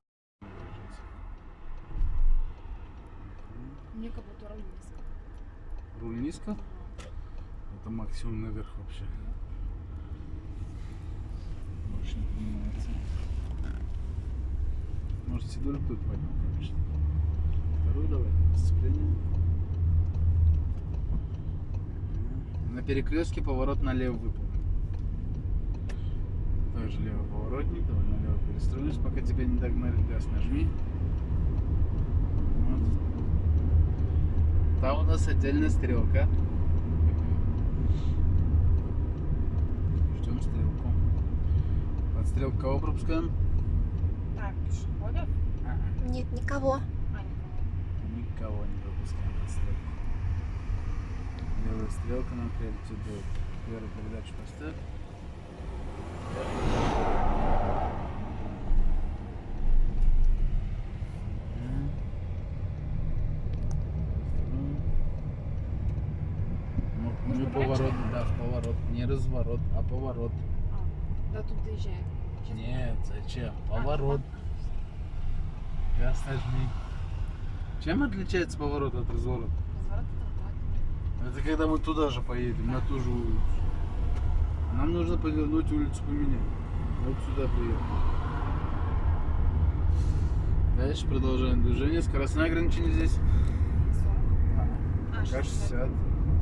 Мне как будто руль низко. Руль низко? Это максимум наверх вообще. Больше не поднимается. Седуль тут пойдем, конечно. Вторую давай, сцепление. На перекрестке поворот налево выполнен. Также левый поворотник, давай налево перестроишь, пока тебя не догнали, газ нажми. Вот. Там у нас отдельная стрелка. Ждем стрелку. Под стрелку кого пропускаем? Так, пешеходов? Нет, никого. А, никого. Не пропускаем под стрелку. Левая стрелка нам приоритет. Первую передачу поставь. Ну, поворот, да, поворот. Не разворот, а поворот. А, да тут доезжает. Сейчас Нет, зачем? А, Поворот. Газ нажми. Чем отличается поворот от разворота? Разворот это вот так. Это когда мы туда же поедем, на ту же улицу. Нам нужно повернуть улицу поменять. Вот сюда приехали. Дальше продолжаем движение. Скоростное ограничение здесь. 40. А, Пока 60.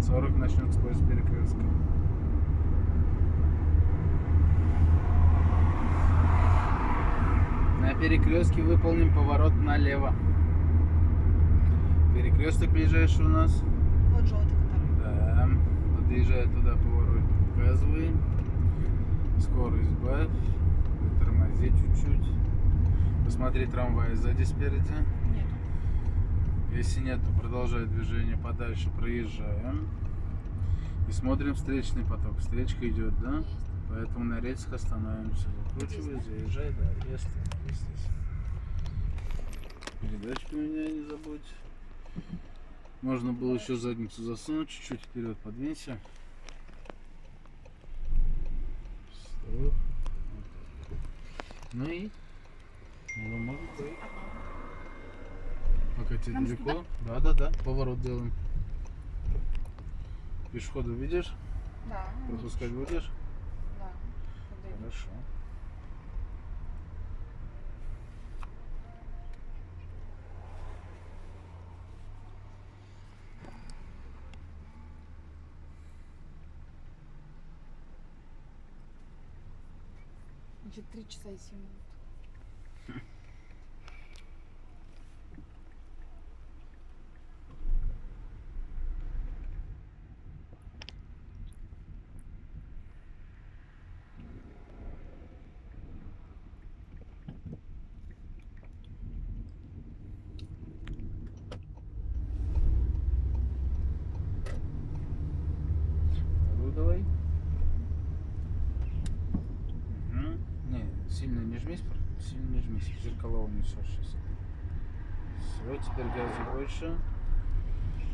40 начнет скорость перекрестка. На перекрестке выполним поворот налево. Перекресток ближайший у нас. Вот желтый, который. Да, подъезжай туда, поворот показывай. Скорость сбавь. Тормози чуть-чуть. Посмотри трамвай сзади, спереди. Нет. Если нет, то продолжай движение подальше, проезжаем. И смотрим встречный поток. Встречка идет, да? Поэтому на рельсах остановимся. Закручивай, заезжай, да, и остановись здесь. Передачу поменяй, не забудь. Можно было еще задницу засунуть, чуть-чуть вперед подвинься. Стоп. Ну и? Ну, может быть. Пока тебе Нам далеко. Да, да, да. Поворот делаем. Пешехода видишь? Да. Пропускать будешь? Да. Хорошо. Значит, 3 часа и 7 минут. Вторую давай. Мгм. Не, сильно не жмись, пр- сильно унесешь сейчас. Все, теперь газа больше.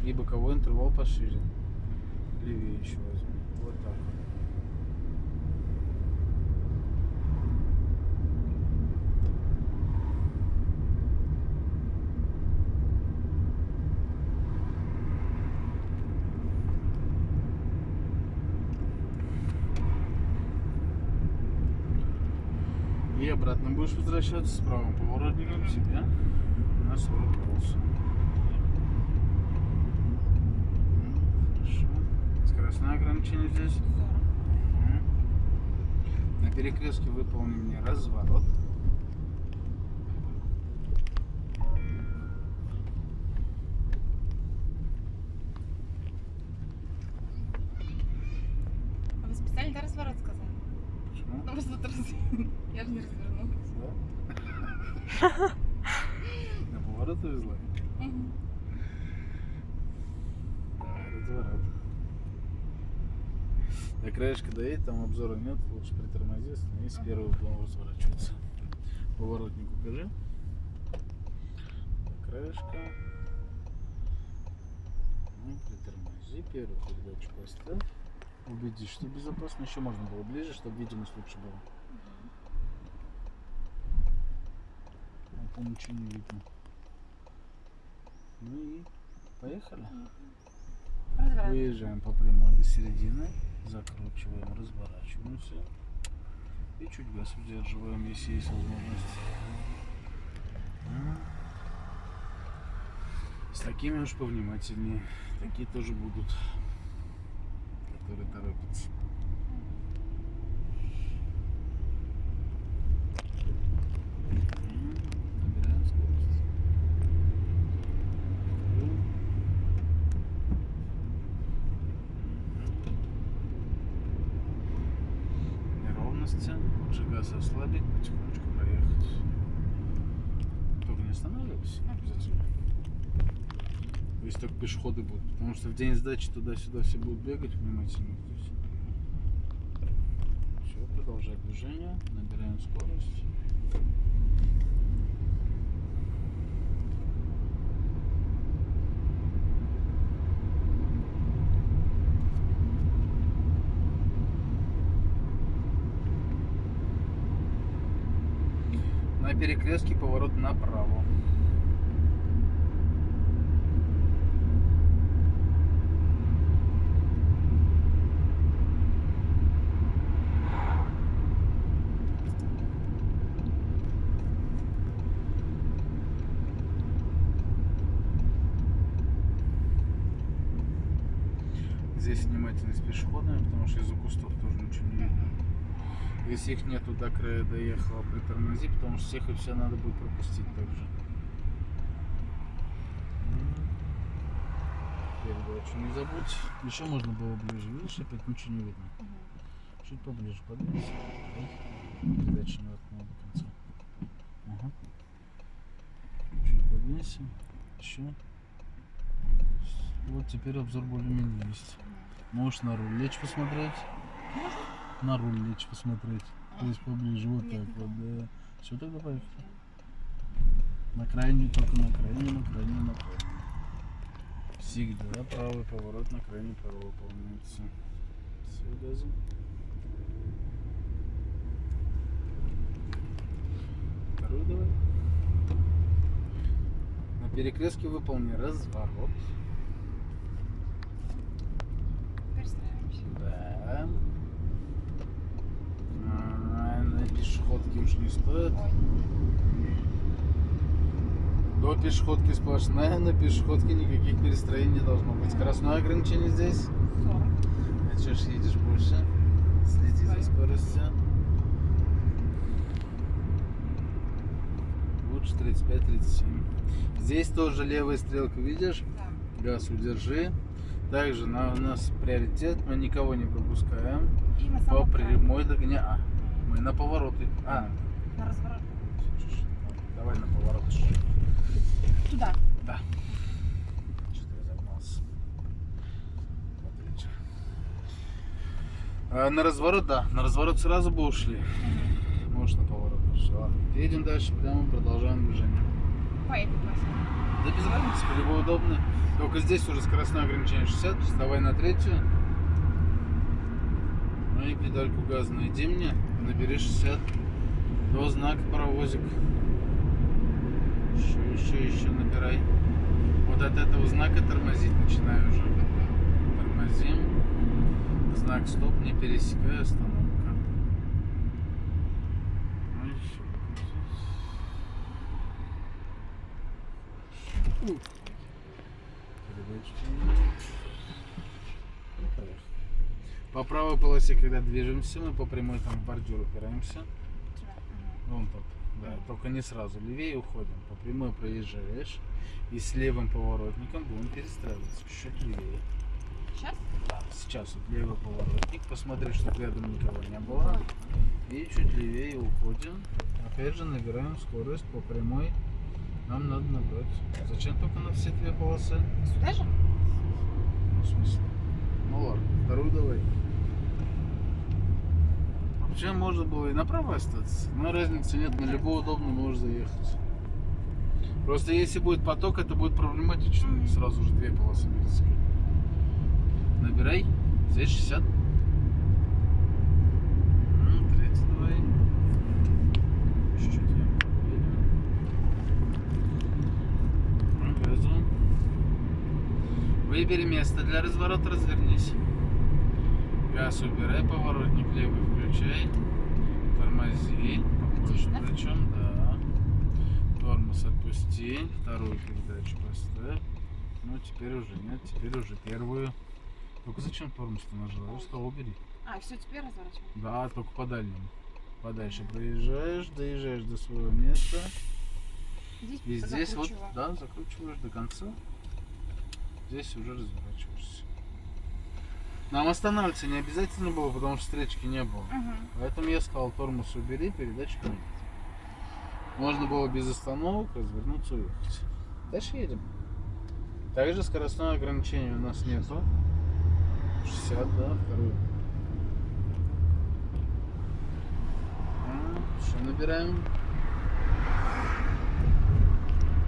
И боковой интервал пошире. Левее еще возьми. Вот так. И будешь возвращаться с правым поворотником к себе на свой полосу. М, Хорошо. Скоростное ограничение здесь. 40. На перекрестке выполни мне разворот. А вы специально да, разворот сказали? Почему? Ну, просто вот раз... Я же не развернулась. Да? На поворот увезла? Мгм. Давай, разворот. До краешка доедь, там обзора нет, лучше притормози, остановись, с первого углом разворачиваться. Поворотник укажи. Краешка. Ну, притормози, первую передачу поставь. Убедись, что безопасно. Еще можно было ближе, чтобы видимость лучше была. А там ничего не видно. Ну и поехали. Выезжаем по прямой до середины, закручиваем, разворачиваемся и чуть газ удерживаем, если есть возможность. С такими уж повнимательнее. Такие тоже будут, которые торопятся. М, Набираем скорость. Вторую. неровности. Газ ослабить, потихонечку проехать. Только не останавливайся. обязательно. Если только пешеходы будут. Потому что в день сдачи туда-сюда все будут бегать внимательно. Все, продолжай движение. Набираем скорость. На перекрестке поворот направо. Здесь внимательность с пешеходами, потому что из-за кустов тоже ничего не видно. Если их нету до края доехала, притормози, потому что всех и все надо будет пропустить также. Передачу не забудь. Еще можно было ближе. Видишь, опять ничего не видно. Чуть поближе подвинься. Передача не воткнула до конца. Ага. Чуть подвинься. Еще. Вот теперь обзор более-менее есть. Можешь на руль лечь посмотреть. На руль лечь посмотреть. То есть поближе, вот так вот, да. Все, тогда поехали. На крайнюю, только на крайнюю, на крайнюю, на крайнюю. Всегда правый поворот на крайний право выполняется. Все, газом. Вторую давай. На перекрестке выполни разворот. Перестраиваемся. Да. На пешеходке уж не стоит. До пешеходки сплошная, на пешеходке никаких перестроений не должно быть. Скоростное ограничение здесь. 40. А что ж едешь больше? Следи за скоростью. Лучше 35-37. Здесь тоже левая стрелка, видишь? Да. Газ удержи. Также на, у нас приоритет, мы никого не пропускаем. И на По прямой догоня. А, мы на повороты. А, На разворот. давай на поворот. Туда. Да. Что-то я загнался. А, на разворот, да. На разворот сразу бы ушли. Можешь на поворот пошли. Едем дальше, прямо продолжаем движение. Нас. Да без разницы, любой удобный. Только здесь уже скоростное ограничение 60, вставай на третью. Ну и педальку газа найди мне, набери 60. До знака паровозик. Еще, еще, еще набирай. Вот от этого знака тормозить начинаю уже. Тормозим. Знак стоп, не пересекай остановка. Ну еще. По правой полосе, когда движемся, мы по прямой там в бордюр упираемся. Вон тут. Да, только не сразу. Левее уходим. По прямой проезжаешь. И с левым поворотником будем перестраиваться. Чуть левее. Сейчас? Да, сейчас вот левый поворотник. Посмотри, чтобы рядом никого не было. И чуть левее уходим. Опять же набираем скорость по прямой. Нам надо набрать. Зачем только на все две полосы? Сюда же? Ну, в смысле? Ну ладно, вторую давай. Вообще можно было и направо остаться, но разницы нет, на любой удобно можешь заехать. Просто если будет поток, это будет проблематично. Сразу же две полосы пересекать. Набирай. Здесь 60. Ну. Выбери место для разворота, развернись. Газ убирай, поворотник левый. Тормози. Попроще да? плечом, да. Тормоз отпусти. Вторую передачу поставь. Ну, теперь уже нет, теперь уже первую. Только зачем тормоз-то нажала? Я сказал, убери. А, все, теперь разворачиваем. Да, только по дальнему. Подальше проезжаешь, доезжаешь до своего места. Здесь, И здесь вот, да, закручиваешь до конца. Здесь уже разворачиваешься. Нам останавливаться не обязательно было, потому что встречки не было. Мгм. Поэтому я сказал, тормоз убери, передачку нет. Можно было без остановок развернуться и уехать. Дальше едем. Также скоростное ограничение у нас нету. 60, да, вторую. Еще набираем.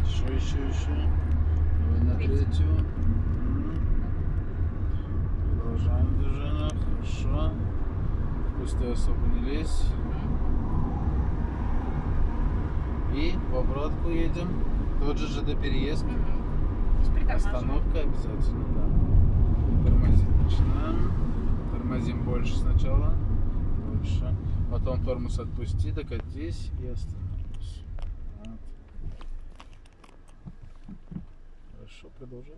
Еще, еще, еще. Давай на Третью. Продолжаем движение. Хорошо. В Пустую особо не лезь. И в обратку едем. Тот же ЖД переезд. Притормаживаем. Остановка обязательно, да. Тормозить начинаем. Тормозим больше сначала. Больше. Потом тормоз отпусти, докатись и остановись. Вот. Хорошо, продолжай.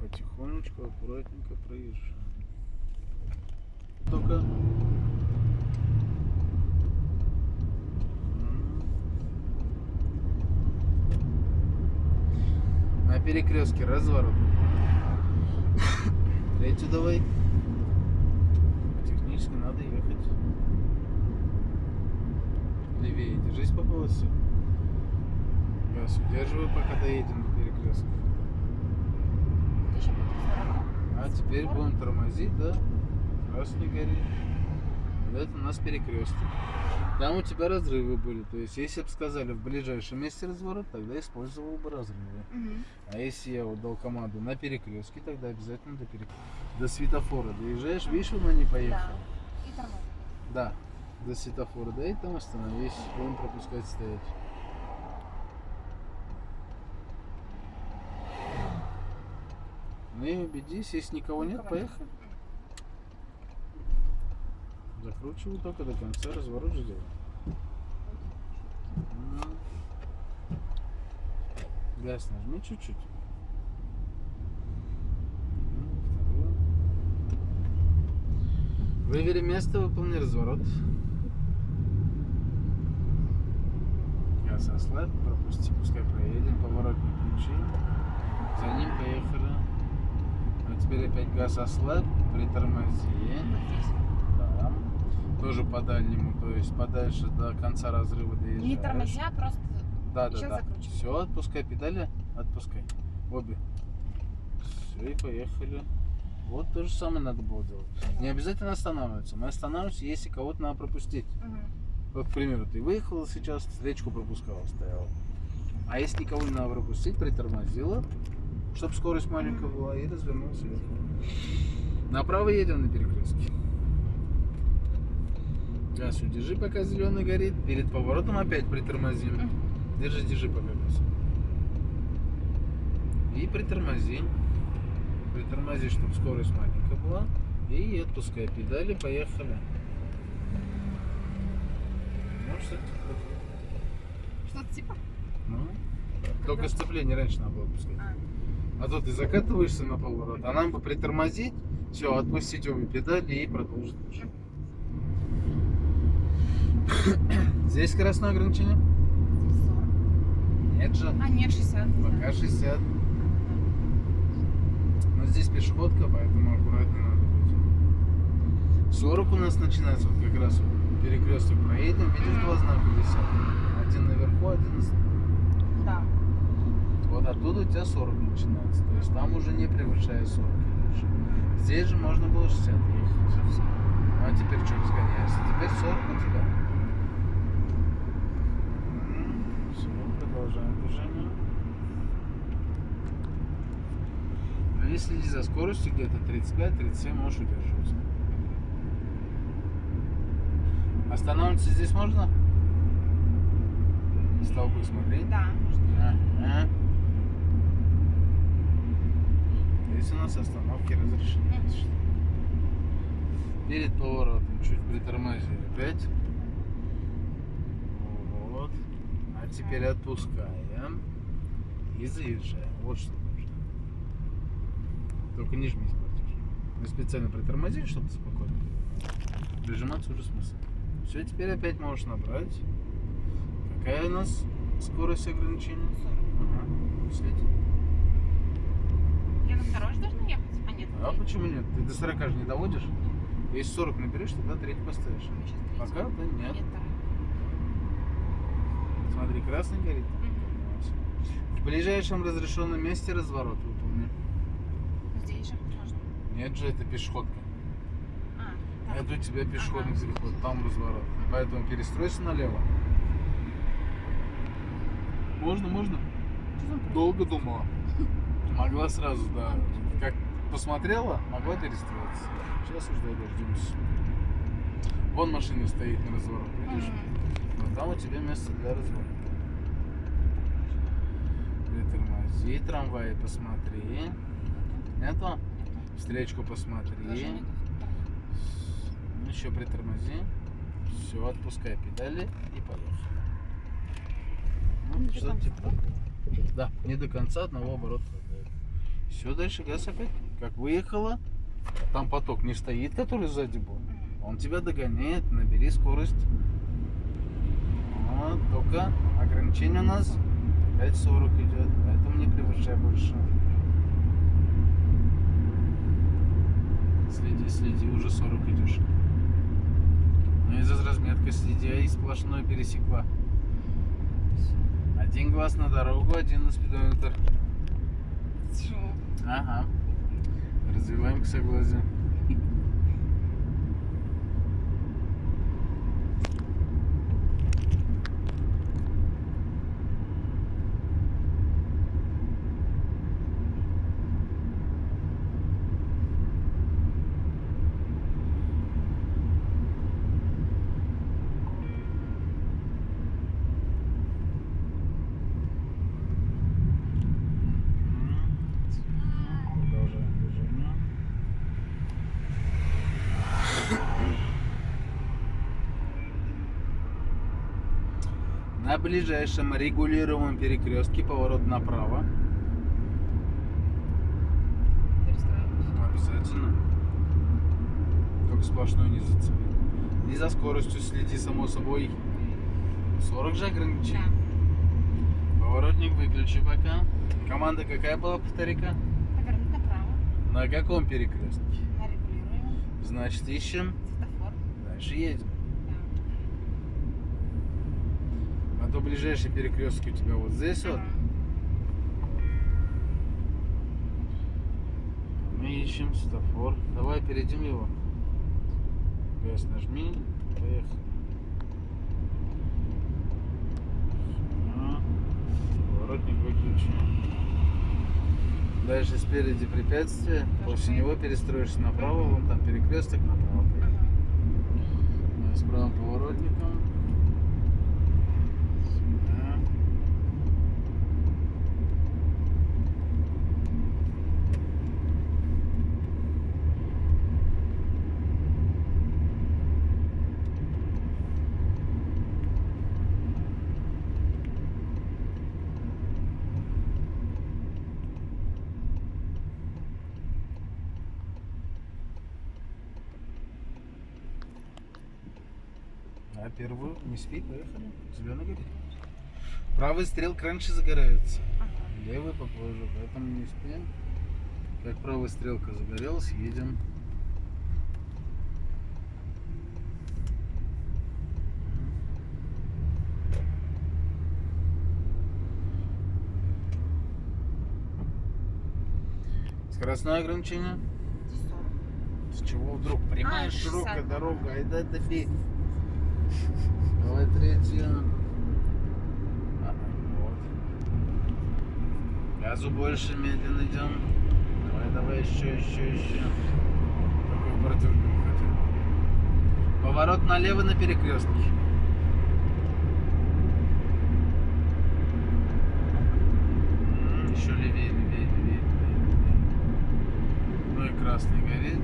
Потихонечку, аккуратненько проезжаем. Только. На перекрестке разворот. Третью давай. Технически надо ехать. Левее держись по полосе. Газ удерживай, пока доедем до перекрестка. Где еще будет разворот? А теперь будем тормозить, да? Красный горит. Вот это у нас перекресток. Там у тебя разрывы были. То есть, если бы сказали в ближайшем месте разворот, тогда использовал бы разрывы. Мгм. А если я вот дал команду на перекрестке, тогда обязательно до перекрестка. До светофора доезжаешь, видишь, он не поехал. И тормозим. Да. До светофора, да и там остановись, будем пропускать стоять. Ну и убедись, если никого нет, Никого нет. поехали. Закручиваю только до конца, разворот же делаю. Ну. Газ нажми чуть-чуть. Ну. Выбери место, выполни разворот. Газ ослабь, пропусти, пускай проедем, поворотник включи. За ним поехали. Теперь опять газ ослабь, притормози. Да. Тоже по дальнему, то есть подальше до конца разрыва доезжаешь. Не тормозя, просто Да, да, да. Все, отпускай педали, отпускай. Обе. Все, и поехали. Вот то же самое надо было делать. Не обязательно останавливаться. Мы останавливаемся, если кого-то надо пропустить. Мгм. Вот, к примеру, ты выехала сейчас, встречку пропускала, стояла. А если никого не надо пропустить, притормозила, чтобы скорость маленькая была, и развернулся. Направо едем на перекрестке. Газ удержи, пока зеленый горит. Перед поворотом опять притормозим. Держи, держи пока газ. И притормози. Притормози, чтобы скорость маленькая была. И отпускай педали, поехали. Ну, что Что-то типа. Ну, только сцепление раньше надо было отпускать. А. А то ты закатываешься на поворот, а нам бы притормозить, все, отпустить обе педали и продолжить. путь. Здесь скоростное ограничение? Здесь 40. Нет же. А, нет, 60. Пока 60. Но здесь пешеходка, поэтому аккуратно надо быть. 40 у нас начинается вот как раз перекресток проедем. Видишь, два знака висят. Один наверху, один Да. Оттуда у тебя 40 начинается. То есть там уже не превышая 40 едешь. Здесь же можно было 60 ехать. Ну. А теперь что разгоняешься? Теперь 40 у тебя. Все, продолжаем движение. Ну, и следи за скоростью, где-то 35-37 можешь удерживаться. Останавливаться здесь можно? Столбы смотреть? Да, можно. Ага. Здесь у нас остановки разрешены. Перед поворотом чуть притормози опять. Вот. А теперь отпускаем. И заезжаем. Вот что нужно. Только не жмись, братюш. Мы специально притормозили, чтобы спокойно переехал. Прижиматься уже смысл. Все, теперь опять можешь набрать. Какая у нас скорость ограничения? 40. Ага. Следи. Же должна ехать? А нет, А окей. почему нет? Ты до 40 же не доводишь? Если 40 наберешь, тогда третий поставишь. Третий. Пока да нет. Нет, второй. Смотри, красный горит. Мгм. В ближайшем разрешенном месте разворот выполни. Здесь же можно. Нет же, это пешеходка. А. Это у тебя пешеходный Ага. переход, там разворот. Поэтому перестройся налево. Можно, можно. Долго думала. Могла сразу, да. Как посмотрела, могла перестроиться. Сейчас уже дождемся. Вон машина стоит на разворот, видишь? Вот там у тебя место для разворота. Притормози, трамваи посмотри. Нету? Встречку посмотри. Ну, Еще притормози. Все, отпускай педали и поехали. Ну, что типа? Да, не до конца одного оборота. Все, дальше газ опять. Как выехала, там поток не стоит, который сзади был. Он тебя догоняет, набери скорость. Вот, только ограничение у нас 5.40 идет, поэтому не превышай больше. Следи, следи, уже 40 идешь. Ну и за разметкой следи, а и сплошной пересекла. Один глаз на дорогу, один на спидометр. Чё? Ага. Развиваем к согласию. Продолжаем движение. На ближайшем регулируемом перекрестке поворот направо. Ну, Обязательно. Только сплошной не зацепи. И за скоростью следи, само собой. 40 же ограничение. Да. Поворотник выключи пока. Команда какая была, повтори-ка? Повернуть направо. На каком перекрестке? На регулируемом. Значит, ищем. Светофор. Дальше едем. Да. А то ближайший перекрестки у тебя вот здесь вот. Мы ищем светофор. Давай перейдем его. Газ нажми. Поехали. Поворотник выключи. Дальше спереди препятствие. После него перестроишься направо. Вон там перекресток направо. А С правым поворотником. Сюда. А первую не спи, поехали. Зеленый горит. Правый стрелка раньше загорается. Ага. Левый попозже, поэтому не спим. Как правая стрелка загорелась, едем. Скоростное ограничение? Здесь 40. С чего вдруг? Прямая А, широкая 60. дорога, ай да ты Давай третью. А, вот. Газу больше, медленно идем. Давай, давай, еще, еще, еще. В бордюр не уходи. Поворот налево на перекрестке. Еще левее, левее, левее, левее, левее. Ну и красный горит.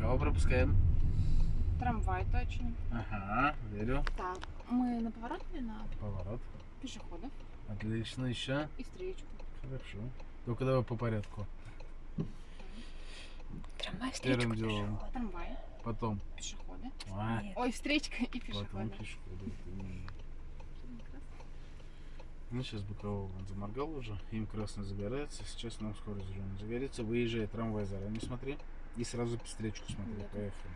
Кого пропускаем? Трамвай точно. Ага, верю. Так, мы на поворот или на Поворот. пешеходов Отлично, еще. и встречку? Хорошо. Только давай по порядку. Трамвай, Первым встречку, делом. пешеход. Трамвай, Потом. пешеходы. А, Нет. Ой, встречка и потом пешеходы. пешеходы. М. Ну, сейчас бокового он заморгал уже. Им красный загорается. Сейчас нам скоро зеленый загорится. Выезжай трамвай заранее смотри. И сразу встречку смотри. Нету. Поехали.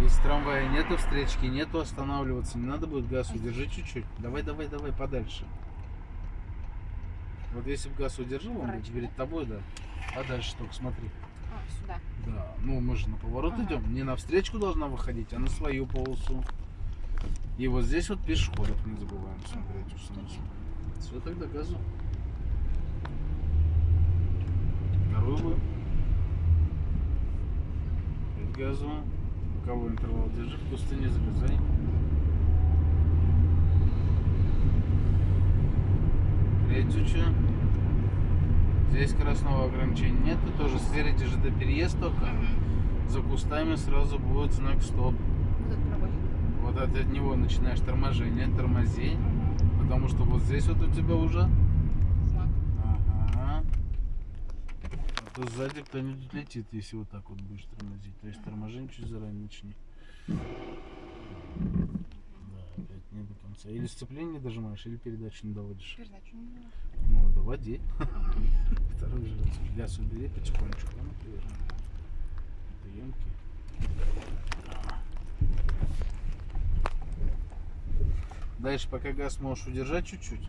Если трамвая нету встречки, нету останавливаться, не надо будет газ удержи чуть-чуть. Давай, давай, давай, подальше. Вот если бы газ удержал, он Поворачивай, перед тобой, да. А дальше только смотри. А, сюда. Да, ну мы же на поворот Ага. идем. Не на встречку должна выходить, а на свою полосу. И вот здесь вот пешеходов не забываем смотреть. уж смотрим. Все, тогда газу. Вторую бы. Газу. Боковой интервал держи, в пустыне залезай. Третью че? Здесь скоростного ограничения нет, ты тоже спереди ЖД переезд только. За кустами сразу будет знак стоп. Вот от него начинаешь торможение, тормози. Потому что вот здесь вот у тебя уже. Знак. Ага. А то сзади кто-нибудь летит, если вот так вот будешь тормозить. То есть торможение чуть заранее начни. Да, опять не до конца. Или сцепление дожимаешь, или передачу не доводишь. Передачу не было. Ну, доводи. Второй же газ убери потихонечку. Ну. Это емкий. Дальше, пока газ можешь удержать чуть-чуть,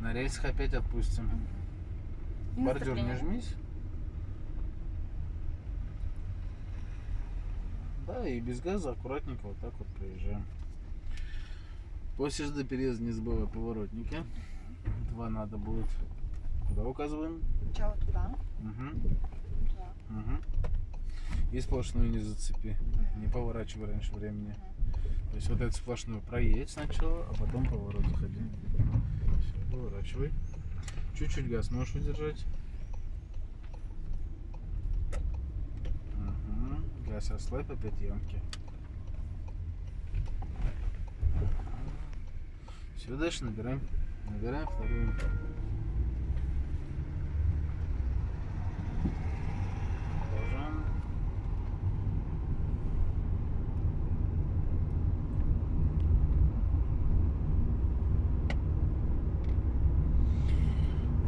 на рельсах опять отпустим. Бордюр не жмись. Да, и без газа аккуратненько вот так вот проезжаем. После ЖД переезда не забывай поворотники. Два надо будет. Куда указываем? Сначала туда, Угу. туда. Угу. И сплошную не зацепи. Не поворачивай раньше времени. То есть вот эту сплошную проедь сначала, а потом поворот заходи. Все, поворачивай. Чуть-чуть газ можешь удержать. Газ ослабь, опять ямки. Все, дальше набираем. Набираем вторую.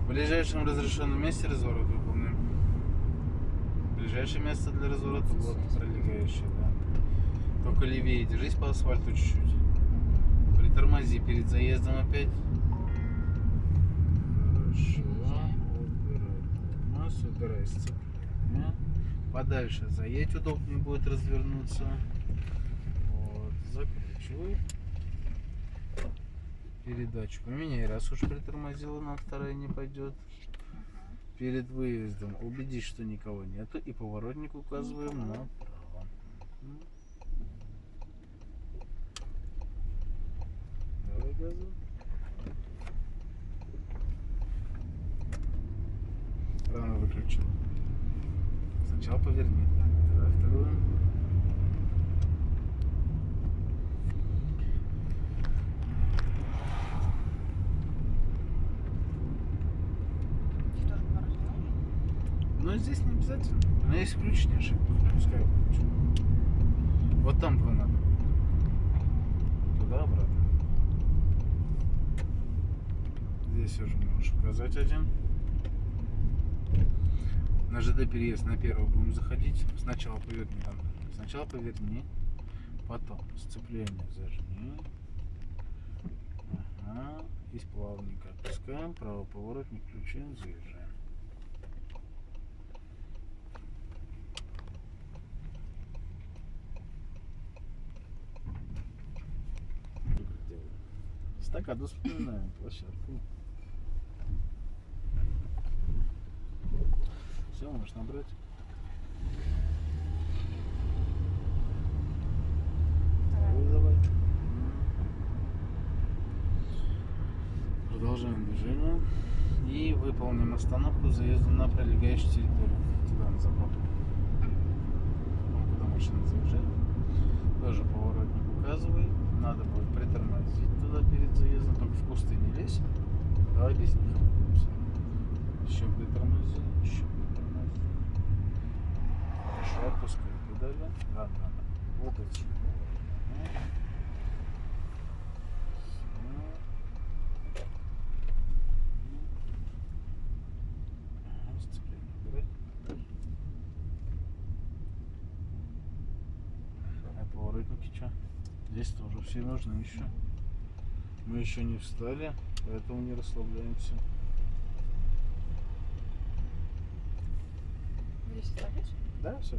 В ближайшем разрешенном месте разворот. Ближайшее место для разворота вот пролегающее, да. Только левее держись по асфальту чуть-чуть. Притормози перед заездом опять. Хорошо. Убирай тормоз, убирай сцепление. Подальше заедь, удобнее будет развернуться. Вот, закручивай. Передачу поменяй, раз уж притормозила, нам вторая не пойдет. Перед выездом убедись, что никого нету, и поворотник указываем направо. Давай газу. Рано выключил. Сначала поверни. Давай вторую. Здесь тоже поворот не нужен. Но здесь не обязательно. Но если включишь, не ошибка. Пускай включу. Вот там два надо. Туда, обратно. Здесь уже можешь указать один. На ЖД переезд на первый будем заходить. Сначала поверни там. Сначала поверни. Потом сцепление зажми. и плавненько отпускаем, правый поворотник включаем, заезжаем. Стакаду вспоминаем площадку. Все, можешь набрать. Продолжаем движение. И выполним остановку заезда на прилегающую территорию. Туда на забор. Куда машина заезжает. Тоже поворотник указывает. Надо будет притормозить туда перед заездом. Только в кусты не лезь. Давай без них обойдемся. Еще притормози. Еще притормози. Хорошо, отпускай педали. Да, да. Вот это же поворот. Ага. Всё. Ага, сцепление убирай. А поворотники что? Здесь нужны еще. Мы еще не встали, поэтому не расслабляемся. Здесь оставишь? Да, все.